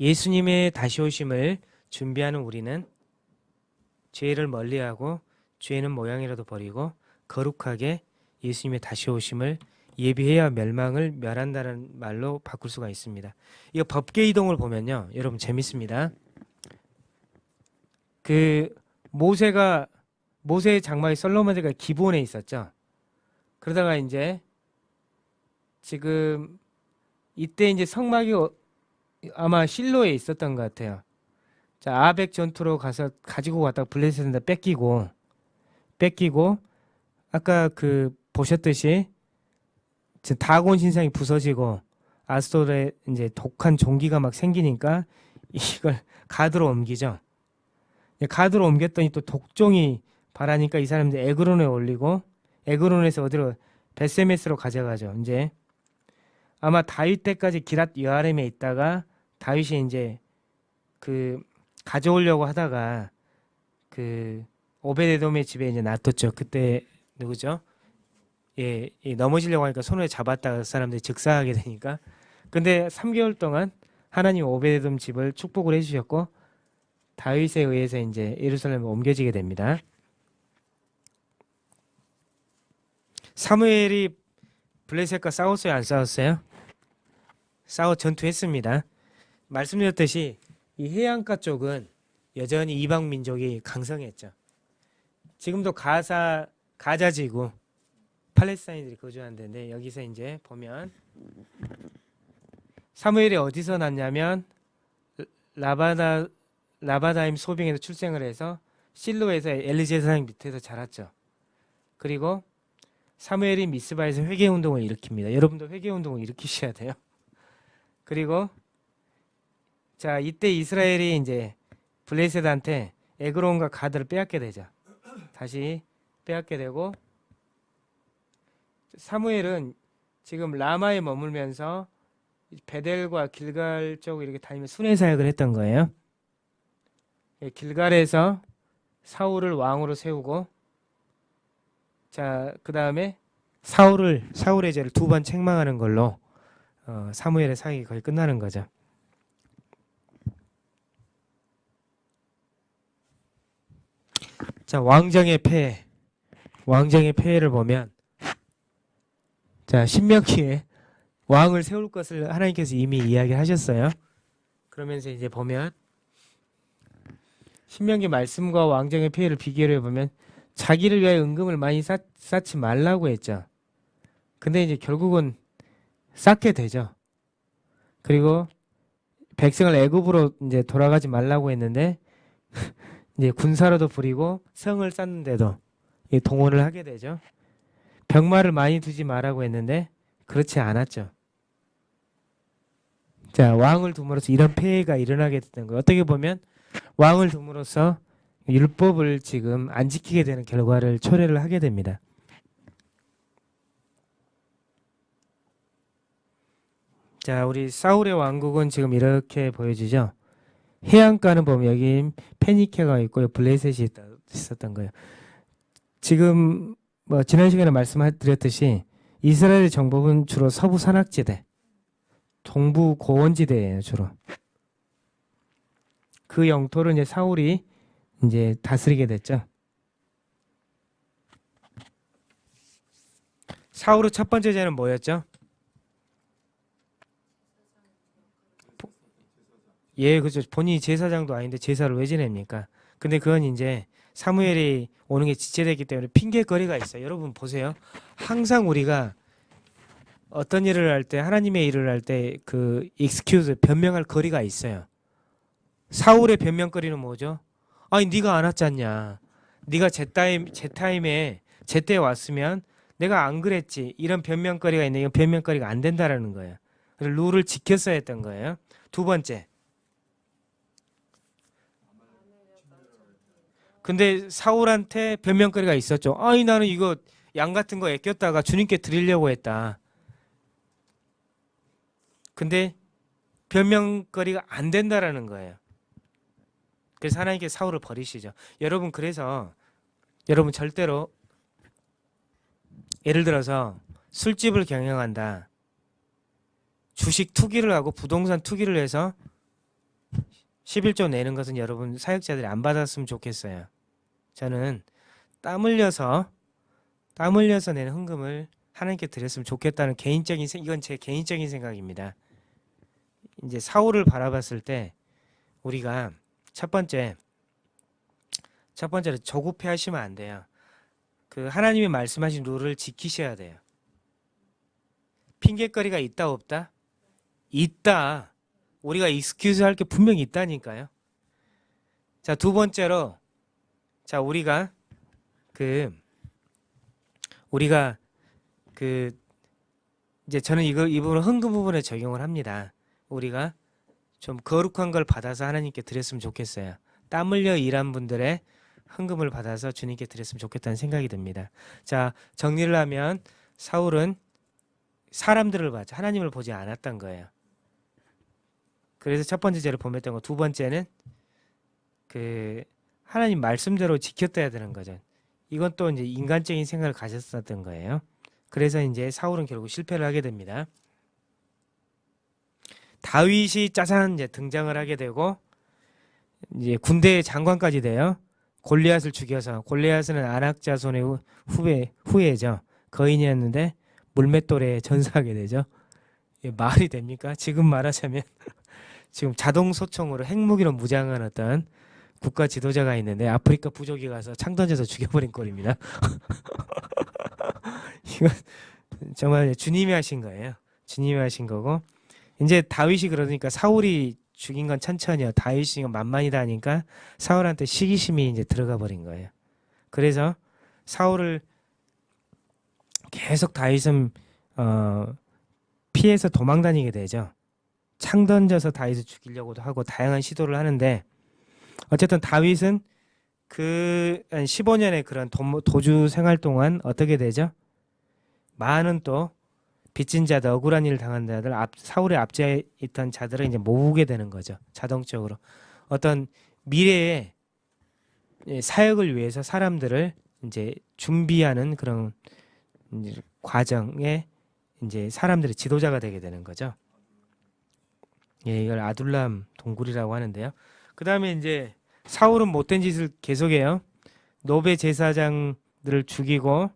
예수님의 다시 오심을 준비하는 우리는 죄를 멀리하고 죄는 모양이라도 버리고 거룩하게 예수님의 다시 오심을 예비해야 멸망을 멸한다는 말로 바꿀 수가 있습니다. 이거 법계 이동을 보면요. 여러분 재밌습니다. 그 모세가 모세의 장막이 솔로몬대가 기본에 있었죠. 그러다가 이제 지금 이때 이제 성막이 어- 아마 실로에 있었던 것 같아요. 자 아벡 전투로 가서 가지고 왔다가 블레셋한테 뺏기고 뺏기고 아까 그 보셨듯이 지금 다곤 신상이 부서지고 아스토르의 이제 독한 종기가 막 생기니까 이걸 가드로 옮기죠. 가드로 옮겼더니 또 독종이 바라니까 이 사람들 에그론에 올리고 에그론에서 어디로 베세메스로 가져가죠. 이제 아마 다윗 때까지 기랏 여아렘에 있다가 다윗이 이제 그 가져오려고 하다가 그 오베데돔의 집에 이제 놔뒀죠. 그때 누구죠? 예, 예, 넘어지려고 하니까 손에 잡았다가 사람들이 즉사하게 되니까 근데 3개월 동안 하나님 오베데돔 집을 축복을 해주셨고 다윗에 의해서 이제 예루살렘에 옮겨지게 됩니다. 사무엘이 블레셋과 싸웠어요, 안 싸웠어요? 싸워 전투했습니다. 말씀드렸듯이 이 해안가 쪽은 여전히 이방 민족이 강성했죠. 지금도 가사 가자지구 팔레스타인들이 거주하는 데인데 여기서 이제 보면 사무엘이 어디서 났냐면 라바다 라바다임 소빙에서 출생을 해서 실로에서 엘리제 사장 밑에서 자랐죠. 그리고 사무엘이 미스바에서 회개 운동을 일으킵니다. 여러분도 회개 운동을 일으키셔야 돼요. 그리고 자 이때 이스라엘이 이제 블레셋한테 에그론과 가드를 빼앗게 되죠. 다시 빼앗게 되고 사무엘은 지금 라마에 머물면서 베델과 길갈 쪽 이렇게 다니며 순회 사역을 했던 거예요. 예, 길갈에서 사울을 왕으로 세우고 자, 그다음에 사울을 사울의 죄를 두 번 책망하는 걸로 어, 사무엘의 사역이 거의 끝나는 거죠. 자, 왕정의 폐해. 왕정의 폐해를 보면 자, 신명기에 왕을 세울 것을 하나님께서 이미 이야기하셨어요. 그러면서 이제 보면 신명기 말씀과 왕정의 폐해를 비교해 보면 자기를 위하여 은금을 많이 쌓, 쌓지 말라고 했죠. 근데 이제 결국은 쌓게 되죠. 그리고 백성을 애굽으로 이제 돌아가지 말라고 했는데 이제 군사로도 부리고 성을 쌓는데도 이 동원을 하게 되죠. 병마를 많이 두지 말라고 했는데 그렇지 않았죠. 자 왕을 둠으로써 이런 폐해가 일어나게 됐던 거예요. 어떻게 보면 왕을 둠으로써 율법을 지금 안 지키게 되는 결과를 초래를 하게 됩니다. 자, 우리 사울의 왕국은 지금 이렇게 보여지죠. 해안가는 보면 여기 페니케가 있고요, 블레셋이 있었던 거예요. 지금 뭐 지난 시간에 말씀드렸듯이 이스라엘의 정복은 주로 서부 산악지대, 동부 고원지대예요, 주로. 그 영토를 이제 사울이 이제 다스리게 됐죠. 사울의 첫 번째 죄는 뭐였죠? 예, 그죠. 본인이 제사장도 아닌데 제사를 왜 지냅니까? 근데 그건 이제 사무엘이 오는 게 지체됐기 때문에 핑계거리가 있어요. 여러분 보세요. 항상 우리가 어떤 일을 할 때 하나님의 일을 할 때 그 excuse 변명할 거리가 있어요. 사울의 변명거리는 뭐죠? 아니 네가 안 왔잖냐. 네가 제 타임 제 타임에 제때 왔으면 내가 안 그랬지. 이런 변명거리가 있는데 이건 변명거리가 안 된다라는 거예요. 그래서 룰을 지켰어야 했던 거예요. 두 번째. 근데 사울한테 변명거리가 있었죠. 아니 나는 이거 양 같은 거 애꼈다가 주님께 드리려고 했다. 근데 변명거리가 안 된다라는 거예요. 그래서 하나님께 사울을 버리시죠. 여러분 그래서 여러분 절대로 예를 들어서 술집을 경영한다. 주식 투기를 하고 부동산 투기를 해서 11조 내는 것은 여러분 사역자들이 안 받았으면 좋겠어요. 저는 땀 흘려서 땀 흘려서 내는 헌금을 하나님께 드렸으면 좋겠다는 개인적인 생- 이건 제 개인적인 생각입니다. 이제 사울을 바라봤을 때 우리가 첫 번째 첫 번째로 조급해 하시면 안 돼요. 그 하나님이 말씀하신 룰을 지키셔야 돼요. 핑계거리가 있다 없다? 있다. 우리가 excuse 할 게 분명히 있다니까요. 자, 두 번째로 자, 우리가 그 우리가 그 이제 저는 이거 이 부분 헌금 부분에 적용을 합니다. 우리가 좀 거룩한 걸 받아서 하나님께 드렸으면 좋겠어요. 땀 흘려 일한 분들의 헌금을 받아서 주님께 드렸으면 좋겠다는 생각이 듭니다. 자, 정리를 하면 사울은 사람들을 봤죠. 하나님을 보지 않았던 거예요. 그래서 첫 번째 죄를 범했던 거. 두 번째는 그 하나님 말씀대로 지켰어야 되는 거죠. 이건 또 이제 인간적인 생각을 가졌었던 거예요. 그래서 이제 사울은 결국 실패를 하게 됩니다. 다윗이 짜잔 이제 등장을 하게 되고 이제 군대의 장관까지 돼요. 골리앗을 죽여서 골리앗은 안악자손의 후- 후배 후예죠. 거인이었는데 물맷돌에 전사하게 되죠. 말이 됩니까? 지금 말하자면 지금 자동 소총으로 핵무기로 무장한 어떤 국가 지도자가 있는데 아프리카 부족이 가서 창 던져서 죽여버린 꼴입니다. 이건 정말 주님이 하신 거예요. 주님이 하신 거고 이제 다윗이 그러니까 사울이 죽인 건 천천히요. 다윗이 건 만만이다 하니까 사울한테 시기심이 이제 들어가 버린 거예요. 그래서 사울을 계속 다윗은 어, 피해서 도망 다니게 되죠. 창 던져서 다윗을 죽이려고도 하고 다양한 시도를 하는데 어쨌든 다윗은 그 15년의 그런 도, 도주 생활 동안 어떻게 되죠? 많은 또 빚진 자들, 억울한 일을 당한 자들, 앞, 사울의 앞지에 있던 자들을 이제 모으게 되는 거죠. 자동적으로 어떤 미래의 예, 사역을 위해서 사람들을 이제 준비하는 그런 이제 과정에 이제 사람들의 지도자가 되게 되는 거죠. 예, 이걸 아둘람 동굴이라고 하는데요. 그 다음에 이제 사울은 못된 짓을 계속해요. 노베 제사장들을 죽이고,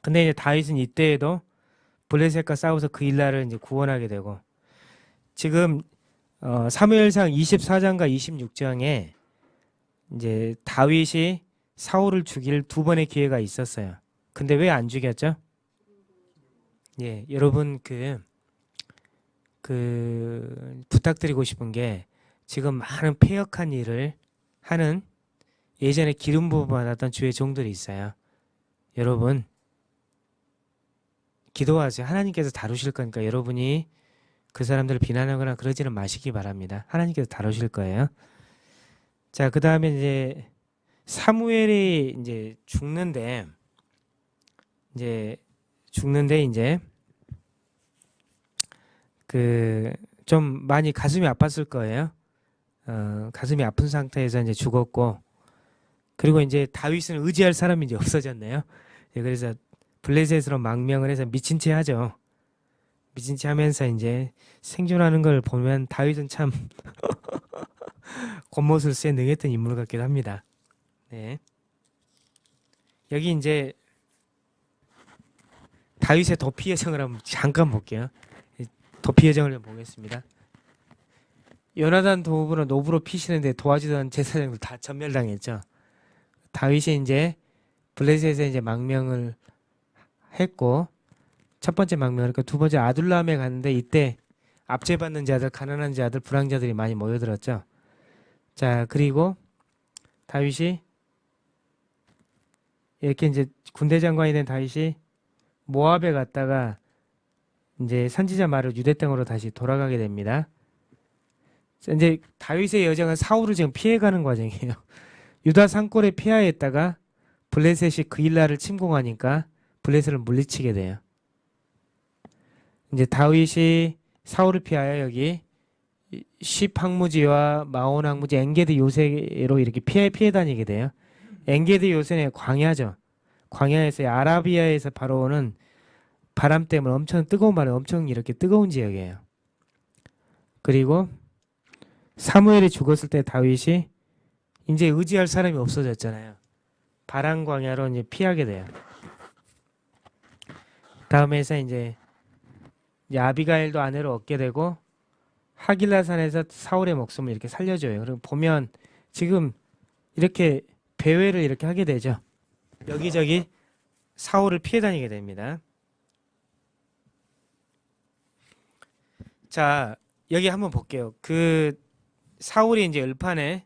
근데 이제 다윗은 이때에도 블레셋과 싸워서 그 일날을 이제 구원하게 되고, 지금 어, 사무엘상 24장과 26장에 이제 다윗이 사울을 죽일 두 번의 기회가 있었어요. 근데 왜 안 죽였죠? 예, 여러분 그, 그, 부탁드리고 싶은 게 지금 많은 폐역한 일을 하는 예전에 기름 부어 받았던 주의 종들이 있어요. 여러분, 기도하세요. 하나님께서 다루실 거니까 여러분이 그 사람들을 비난하거나 그러지는 마시기 바랍니다. 하나님께서 다루실 거예요. 자, 그 다음에 이제 사무엘이 이제 죽는데 이제 죽는데 이제 그 좀 많이 가슴이 아팠을 거예요. 어, 가슴이 아픈 상태에서 이제 죽었고 그리고 이제 다윗은 의지할 사람이 이제 없어졌네요. 예, 그래서 블레셋으로 망명을 해서 미친 채 하죠. 미친 채 하면서 이제 생존하는 걸 보면 다윗은 참 겉모습을 쎄 능했던 인물 같기도 합니다. 네. 여기 이제 다윗의 도피 여정을 한번 잠깐 볼게요. 이 도피 여정을 좀 보겠습니다. 요나단 도읍으로 노브로 피시는데 도와주던 제사장들 다 전멸당했죠. 다윗이 이제 블레셋에 이제 망명을 했고 첫 번째 망명을 했고 두 번째 아둘람에 갔는데 이때 압제받는 자들, 가난한 자들, 불황자들이 많이 모여들었죠. 자 그리고 다윗이 이렇게 이제 군대 장관이 된 다윗이 모압에 갔다가 이제 선지자 말을 유대 땅으로 다시 돌아가게 됩니다. 자, 이제 다윗의 여정은 사울을 지금 피해가는 과정이에요. 유다 산골에 피하였다가 블레셋이 그일라를 침공하니까 블레셋을 물리치게 돼요. 이제 다윗이 사울을 피하여 여기 십 황무지와 마온 황무지 엔게디 요새로 이렇게 피해 피해 다니게 돼요. 엔게디 요새는 광야죠. 광야에서 아라비아에서 바로 오는 바람 때문에 엄청 뜨거운 바람, 엄청 이렇게 뜨거운 지역이에요. 그리고 사무엘이 죽었을 때 다윗이 이제 의지할 사람이 없어졌잖아요. 바란 광야로 이제 피하게 돼요. 마온에서 이제 아비가일도 아내로 얻게 되고 하길라 산에서 사울의 목숨을 이렇게 살려줘요. 그리고 보면 지금 이렇게 배회를 이렇게 하게 되죠. 여기저기 사울을 피해 다니게 됩니다. 자, 여기 한번 볼게요. 그 사울이 이제 을판에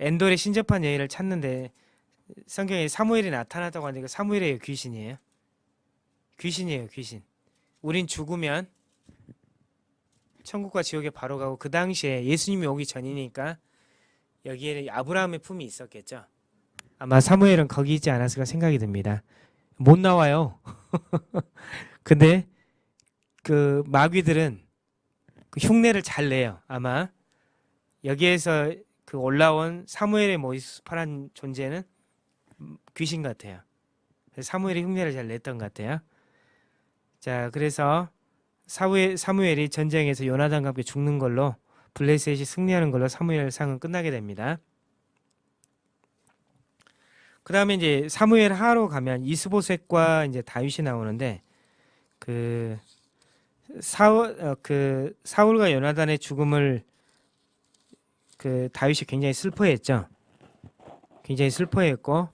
엔돌의 신접한 여인을 찾는데 성경에 사무엘이 나타났다고 하니까 사무엘의 귀신이에요. 귀신이에요, 귀신. 우린 죽으면 천국과 지옥에 바로 가고 그 당시에 예수님이 오기 전이니까 여기에 아브라함의 품이 있었겠죠. 아마 사무엘은 거기 있지 않았을까 생각이 듭니다. 못 나와요. 근데 그 마귀들은 그 흉내를 잘 내요. 아마 여기에서 그 올라온 사무엘의 모습한 존재는 귀신 같아요. 사무엘이 흉내를 잘 냈던 것 같아요. 자, 그래서 사무엘, 사무엘이 전쟁에서 요나단과 함께 죽는 걸로 블레셋이 승리하는 걸로 사무엘 상은 끝나게 됩니다. 그 다음에 이제 사무엘 하로 가면 이스보셋과 이제 다윗이 나오는데 그 사울 어, 그 사울과 요나단의 죽음을 그 다윗이 굉장히 슬퍼했죠. 굉장히 슬퍼했고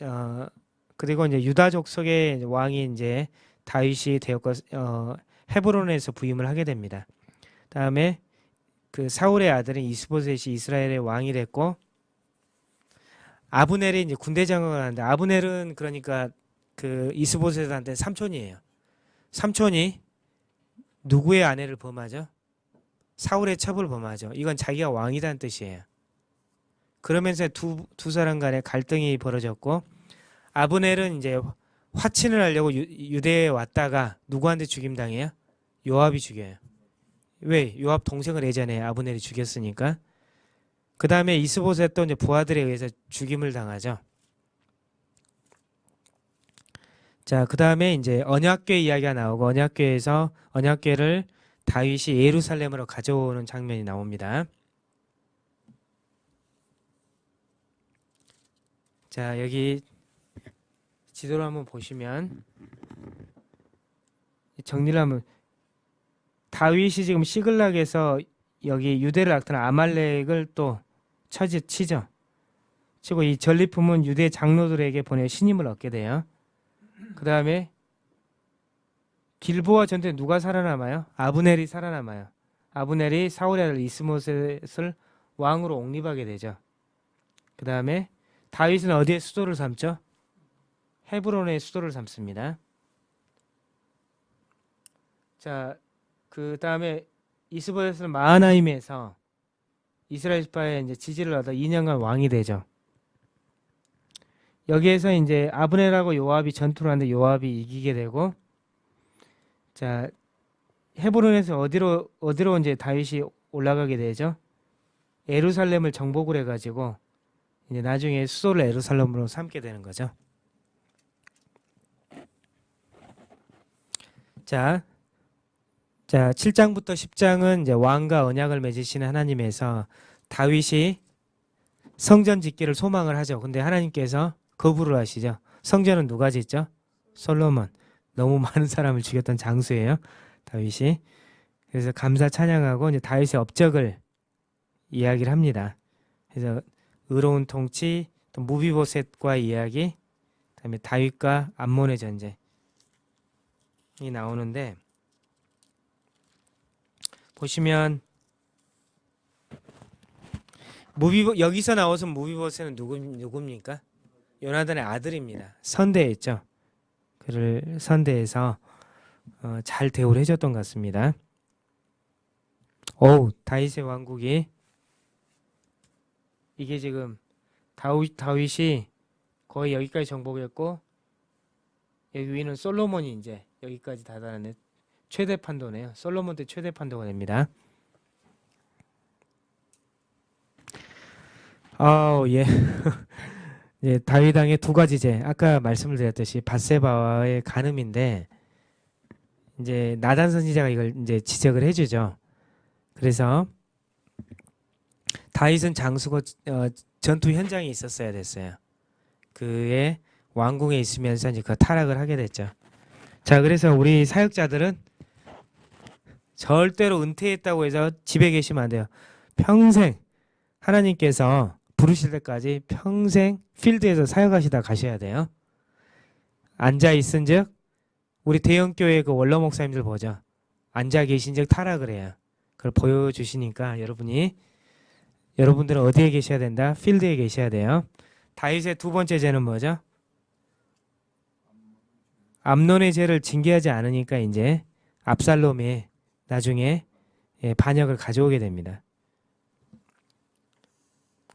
어 그리고 이제 유다족 속의 왕이 이제 다윗이 되었고 어 헤브론에서 부임을 하게 됩니다. 다음에 그 사울의 아들인 이스보셋이 이스라엘의 왕이 됐고 아브넬이 이제 군대 장관을 하는데 아브넬은 그러니까 그 이스보셋한테 삼촌이에요. 삼촌이 누구의 아내를 범하죠? 사울의 첩을 범하죠. 이건 자기가 왕이라는 뜻이에요. 그러면서 두, 두 사람 간에 갈등이 벌어졌고 아브넬은 이제 화친을 하려고 유, 유대에 왔다가 누구한테 죽임당해요? 요압이 죽여요. 왜? 요압 동생을 예전에 아브넬이 죽였으니까. 그 다음에 이스보셋도 이제 부하들에 의해서 죽임을 당하죠. 자, 그 다음에 이제 언약궤 이야기가 나오고 언약궤에서 언약궤를 다윗이 예루살렘으로 가져오는 장면이 나옵니다. 자, 여기 지도를 한번 보시면 정리를 하면 다윗이 지금 시글락에서 여기 유대를 악탄 아말렉을 또 처지 치죠. 치고 이 전리품은 유대 장로들에게 보내 신임을 얻게 돼요. 그 다음에 길보아 전투에 누가 살아남아요? 아브넬이 살아남아요. 아브넬이 사울의 아들 이스못을 왕으로 옹립하게 되죠. 그 다음에 다윗은 어디에 수도를 삼죠? 헤브론의 수도를 삼습니다. 자, 그 다음에 이스보셋은 마하나임에서 이스라엘 지파의 이제 지지를 얻어 2년간 왕이 되죠. 여기에서 이제 아브넬하고 요압이 전투를 하는데 요압이 이기게 되고 자 헤브론에서 어디로 어디로 이제 다윗이 올라가게 되죠. 예루살렘을 정복을 해가지고 이제 나중에 수도를 예루살렘으로 삼게 되는 거죠. 자, 자 7장부터 10장은 이제 왕과 언약을 맺으시는 하나님에서 다윗이 성전 짓기를 소망을 하죠. 근데 하나님께서 거부를 하시죠. 성전은 누가 짓죠? 솔로몬. 너무 많은 사람을 죽였던 장수예요. 다윗이. 그래서 감사 찬양하고 이제 다윗의 업적을 이야기를 합니다. 그래서 의로운 통치, 또 무비보셋과 이야기, 그다음에 다윗과 암몬의 전쟁이 나오는데 보시면 무비보 여기서 나와서 무비보셋은 누구 누굽니까? 요나단의 아들입니다. 선대했죠. 그를 선대해서 어, 잘 대우를 해줬던 것 같습니다. 어우 다윗의 왕국이 이게 지금 다윗 다윗이 거의 여기까지 정복했고 여기 위는 솔로몬이 이제 여기까지 다다르는 최대 판도네요. 솔로몬 때 최대 판도가 됩니다. 아우 예. 예, 다윗왕의 두 가지 죄. 아까 말씀을 드렸듯이 바세바와의 간음인데 이제 나단 선지자가 이걸 이제 지적을 해주죠. 그래서 다윗은 장수고 어, 전투 현장에 있었어야 됐어요. 그의 왕궁에 있으면서 이제 그 타락을 하게 됐죠. 자, 그래서 우리 사역자들은 절대로 은퇴했다고 해서 집에 계시면 안 돼요. 평생 하나님께서 부르실 때까지 평생 필드에서 사역하시다 가셔야 돼요. 앉아 있은 즉 우리 대형 교회 그 원로 목사님들 보죠. 앉아 계신 즉 타락을 해요. 그걸 보여주시니까 여러분이 여러분들은 어디에 계셔야 된다? 필드에 계셔야 돼요. 다윗의 두 번째 죄는 뭐죠? 암론의 죄를 징계하지 않으니까 이제 압살롬이 나중에 예, 반역을 가져오게 됩니다.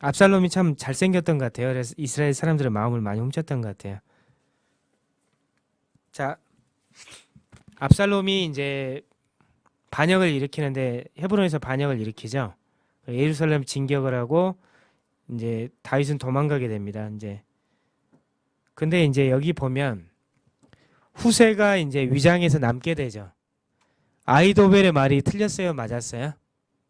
압살롬이 참 잘생겼던 것 같아요. 그래서 이스라엘 사람들의 마음을 많이 훔쳤던 것 같아요. 자, 압살롬이 이제 반역을 일으키는데 헤브론에서 반역을 일으키죠. 예루살렘 진격을 하고 이제 다윗은 도망가게 됩니다. 이제 근데 이제 여기 보면 후세가 이제 위장에서 남게 되죠. 아이도벨의 말이 틀렸어요, 맞았어요?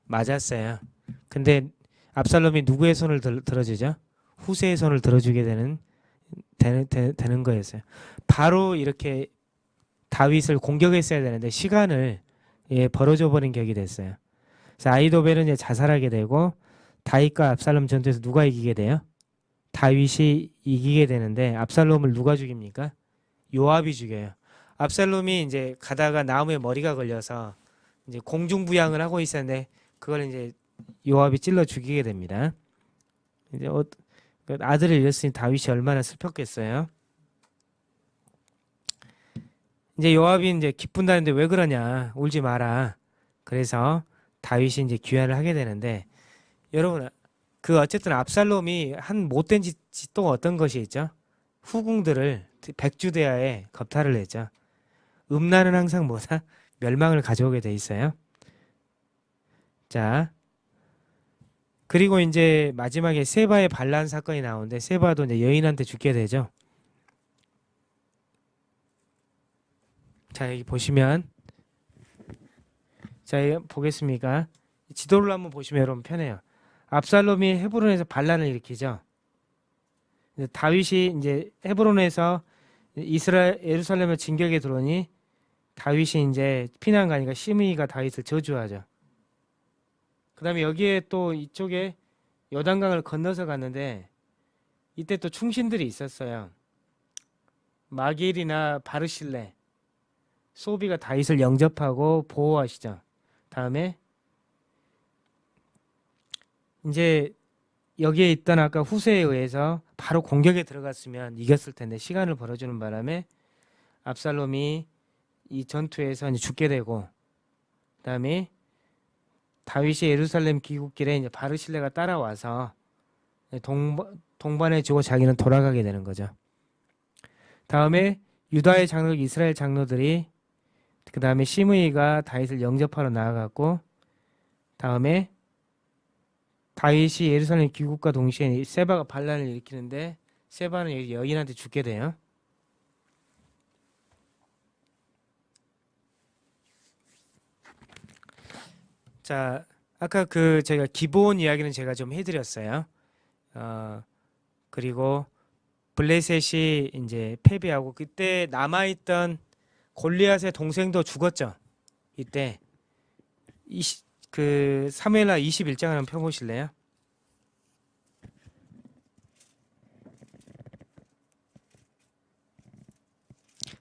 맞았어요. 근데 압살롬이 누구의 손을 들, 들어주죠? 후세의 손을 들어주게 되는 되는, 되, 되는 거였어요. 바로 이렇게 다윗을 공격했어야 되는데 시간을 예, 벌어져 버린 격이 됐어요. 아이도벨은 이제 자살하게 되고 다윗과 압살롬 전투에서 누가 이기게 돼요? 다윗이 이기게 되는데 압살롬을 누가 죽입니까? 요압이 죽여요. 압살롬이 이제 가다가 나무에 머리가 걸려서 이제 공중부양을 하고 있었는데 그걸 이제 요압이 찔러 죽이게 됩니다. 이제 어, 그 아들을 잃었으니 다윗이 얼마나 슬펐겠어요. 이제 요압이 이제 기쁜다는데 왜 그러냐 울지 마라. 그래서 다윗이 이제 귀환을 하게 되는데 여러분 그 어쨌든 압살롬이 한 못된 짓이 또 어떤 것이 있죠? 후궁들을 백주대하에 겁탈을 했죠. 음란은 항상 뭐다? 멸망을 가져오게 돼 있어요. 자, 그리고 이제 마지막에 세바의 반란 사건이 나오는데 세바도 이제 여인한테 죽게 되죠. 자 여기 보시면 자 여기 보겠습니까? 지도를 한번 보시면 여러분 편해요. 압살롬이 헤브론에서 반란을 일으키죠. 다윗이 이제 헤브론에서 이스라엘 예루살렘을 진격에 들어오니 다윗이 이제 피난 가니까 시므이가 다윗을 저주하죠. 그 다음에 여기에 또 이쪽에 요단강을 건너서 갔는데 이때 또 충신들이 있었어요. 마길이나 바르실레, 소비가 다윗을 영접하고 보호하시죠. 다음에 이제 여기에 있던 아까 후세에 의해서 바로 공격에 들어갔으면 이겼을 텐데 시간을 벌어주는 바람에 압살롬이 이 전투에서 죽게 되고 그다음에 다윗이 예루살렘 귀국길에 이제 바르실레가 따라와서 동반, 동반해 주고 자기는 돌아가게 되는 거죠. 다음에 유다의 장로 이스라엘 장로들이 그 다음에 시므이가 다윗을 영접하러 나아갔고 다음에 다윗이 예루살렘 귀국과 동시에 세바가 반란을 일으키는데 세바는 여인한테 죽게 돼요. 자, 아까 그 제가 기본 이야기는 제가 좀 해드렸어요. 어, 그리고 블레셋이 이제 패배하고 그때 남아있던 골리앗의 동생도 죽었죠. 이때 이시, 그 사무엘하 21장을 한번 펴보실래요?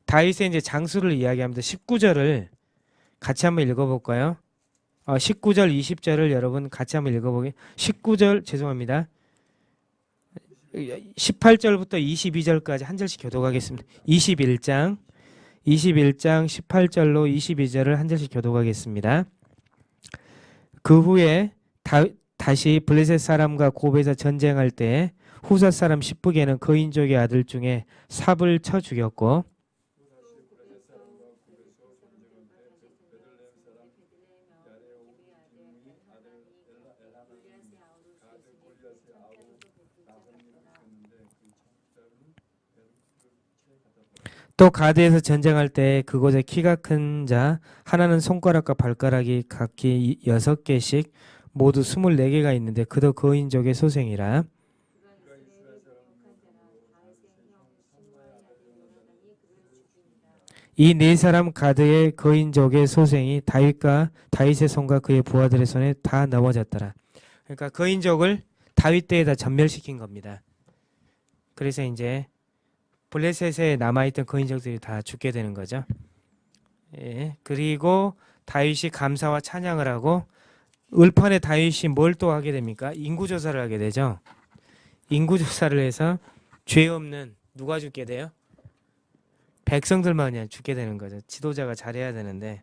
다윗의 이제 장수를 이야기합니다. 19절을 같이 한번 읽어볼까요? 어, 19절, 20절을 여러분 같이 한번 읽어보게. 19절 죄송합니다. 18절부터 22절까지 한 절씩 교독하겠습니다. 21장, 21장 18절로 22절을 한 절씩 교독하겠습니다. 그 후에 다, 다시 블레셋 사람과 고베에서 전쟁할 때 후사 사람 십부게는 거인족의 아들 중에 삽을 쳐 죽였고 또 가드에서 전쟁할 때 그곳에 키가 큰 자 하나는 손가락과 발가락이 각기 이- 여섯 개씩 모두 스물네 개가 있는데 그도 거인족의 소생이라 이 네 사람 가드의 거인족의 소생이 다윗과 다윗의 손과 그의 부하들의 손에 다 넘어졌더라. 그러니까 거인족을 다윗 때에다 전멸시킨 겁니다. 그래서 이제 블레셋에 남아있던 거인족들이 다 죽게 되는 거죠. 예, 그리고 다윗이 감사와 찬양을 하고 을판에 다윗이 뭘 또 하게 됩니까? 인구조사를 하게 되죠. 인구조사를 해서 죄 없는 누가 죽게 돼요? 백성들만 그냥 죽게 되는 거죠. 지도자가 잘해야 되는데.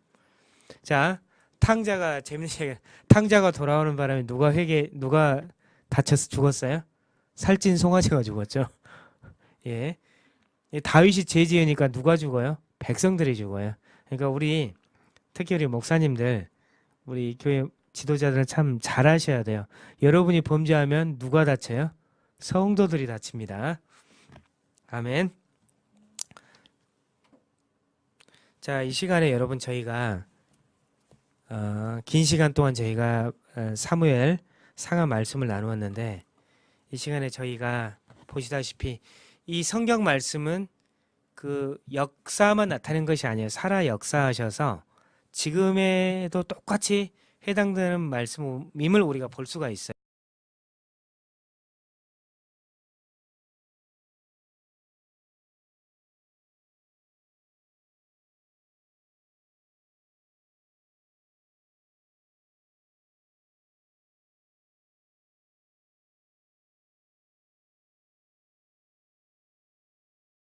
자, 탕자가 재밌는. 탕자가 돌아오는 바람에 누가 회개 누가 다쳐서 죽었어요? 살찐 송아지가 죽었죠. 예. 이 다윗이 죄 지으니까 누가 죽어요? 백성들이 죽어요. 그러니까 우리 특히 우리 목사님들 우리 교회 지도자들은 참 잘하셔야 돼요. 여러분이 범죄하면 누가 다쳐요? 성도들이 다칩니다. 아멘. 자, 이 시간에 여러분 저희가 어, 긴 시간 동안 저희가 어, 사무엘 상하 말씀을 나누었는데 이 시간에 저희가 보시다시피 이 성경 말씀은 그 역사만 나타낸 것이 아니에요. 살아 역사하셔서 지금에도 똑같이 해당되는 말씀임을 우리가 볼 수가 있어요.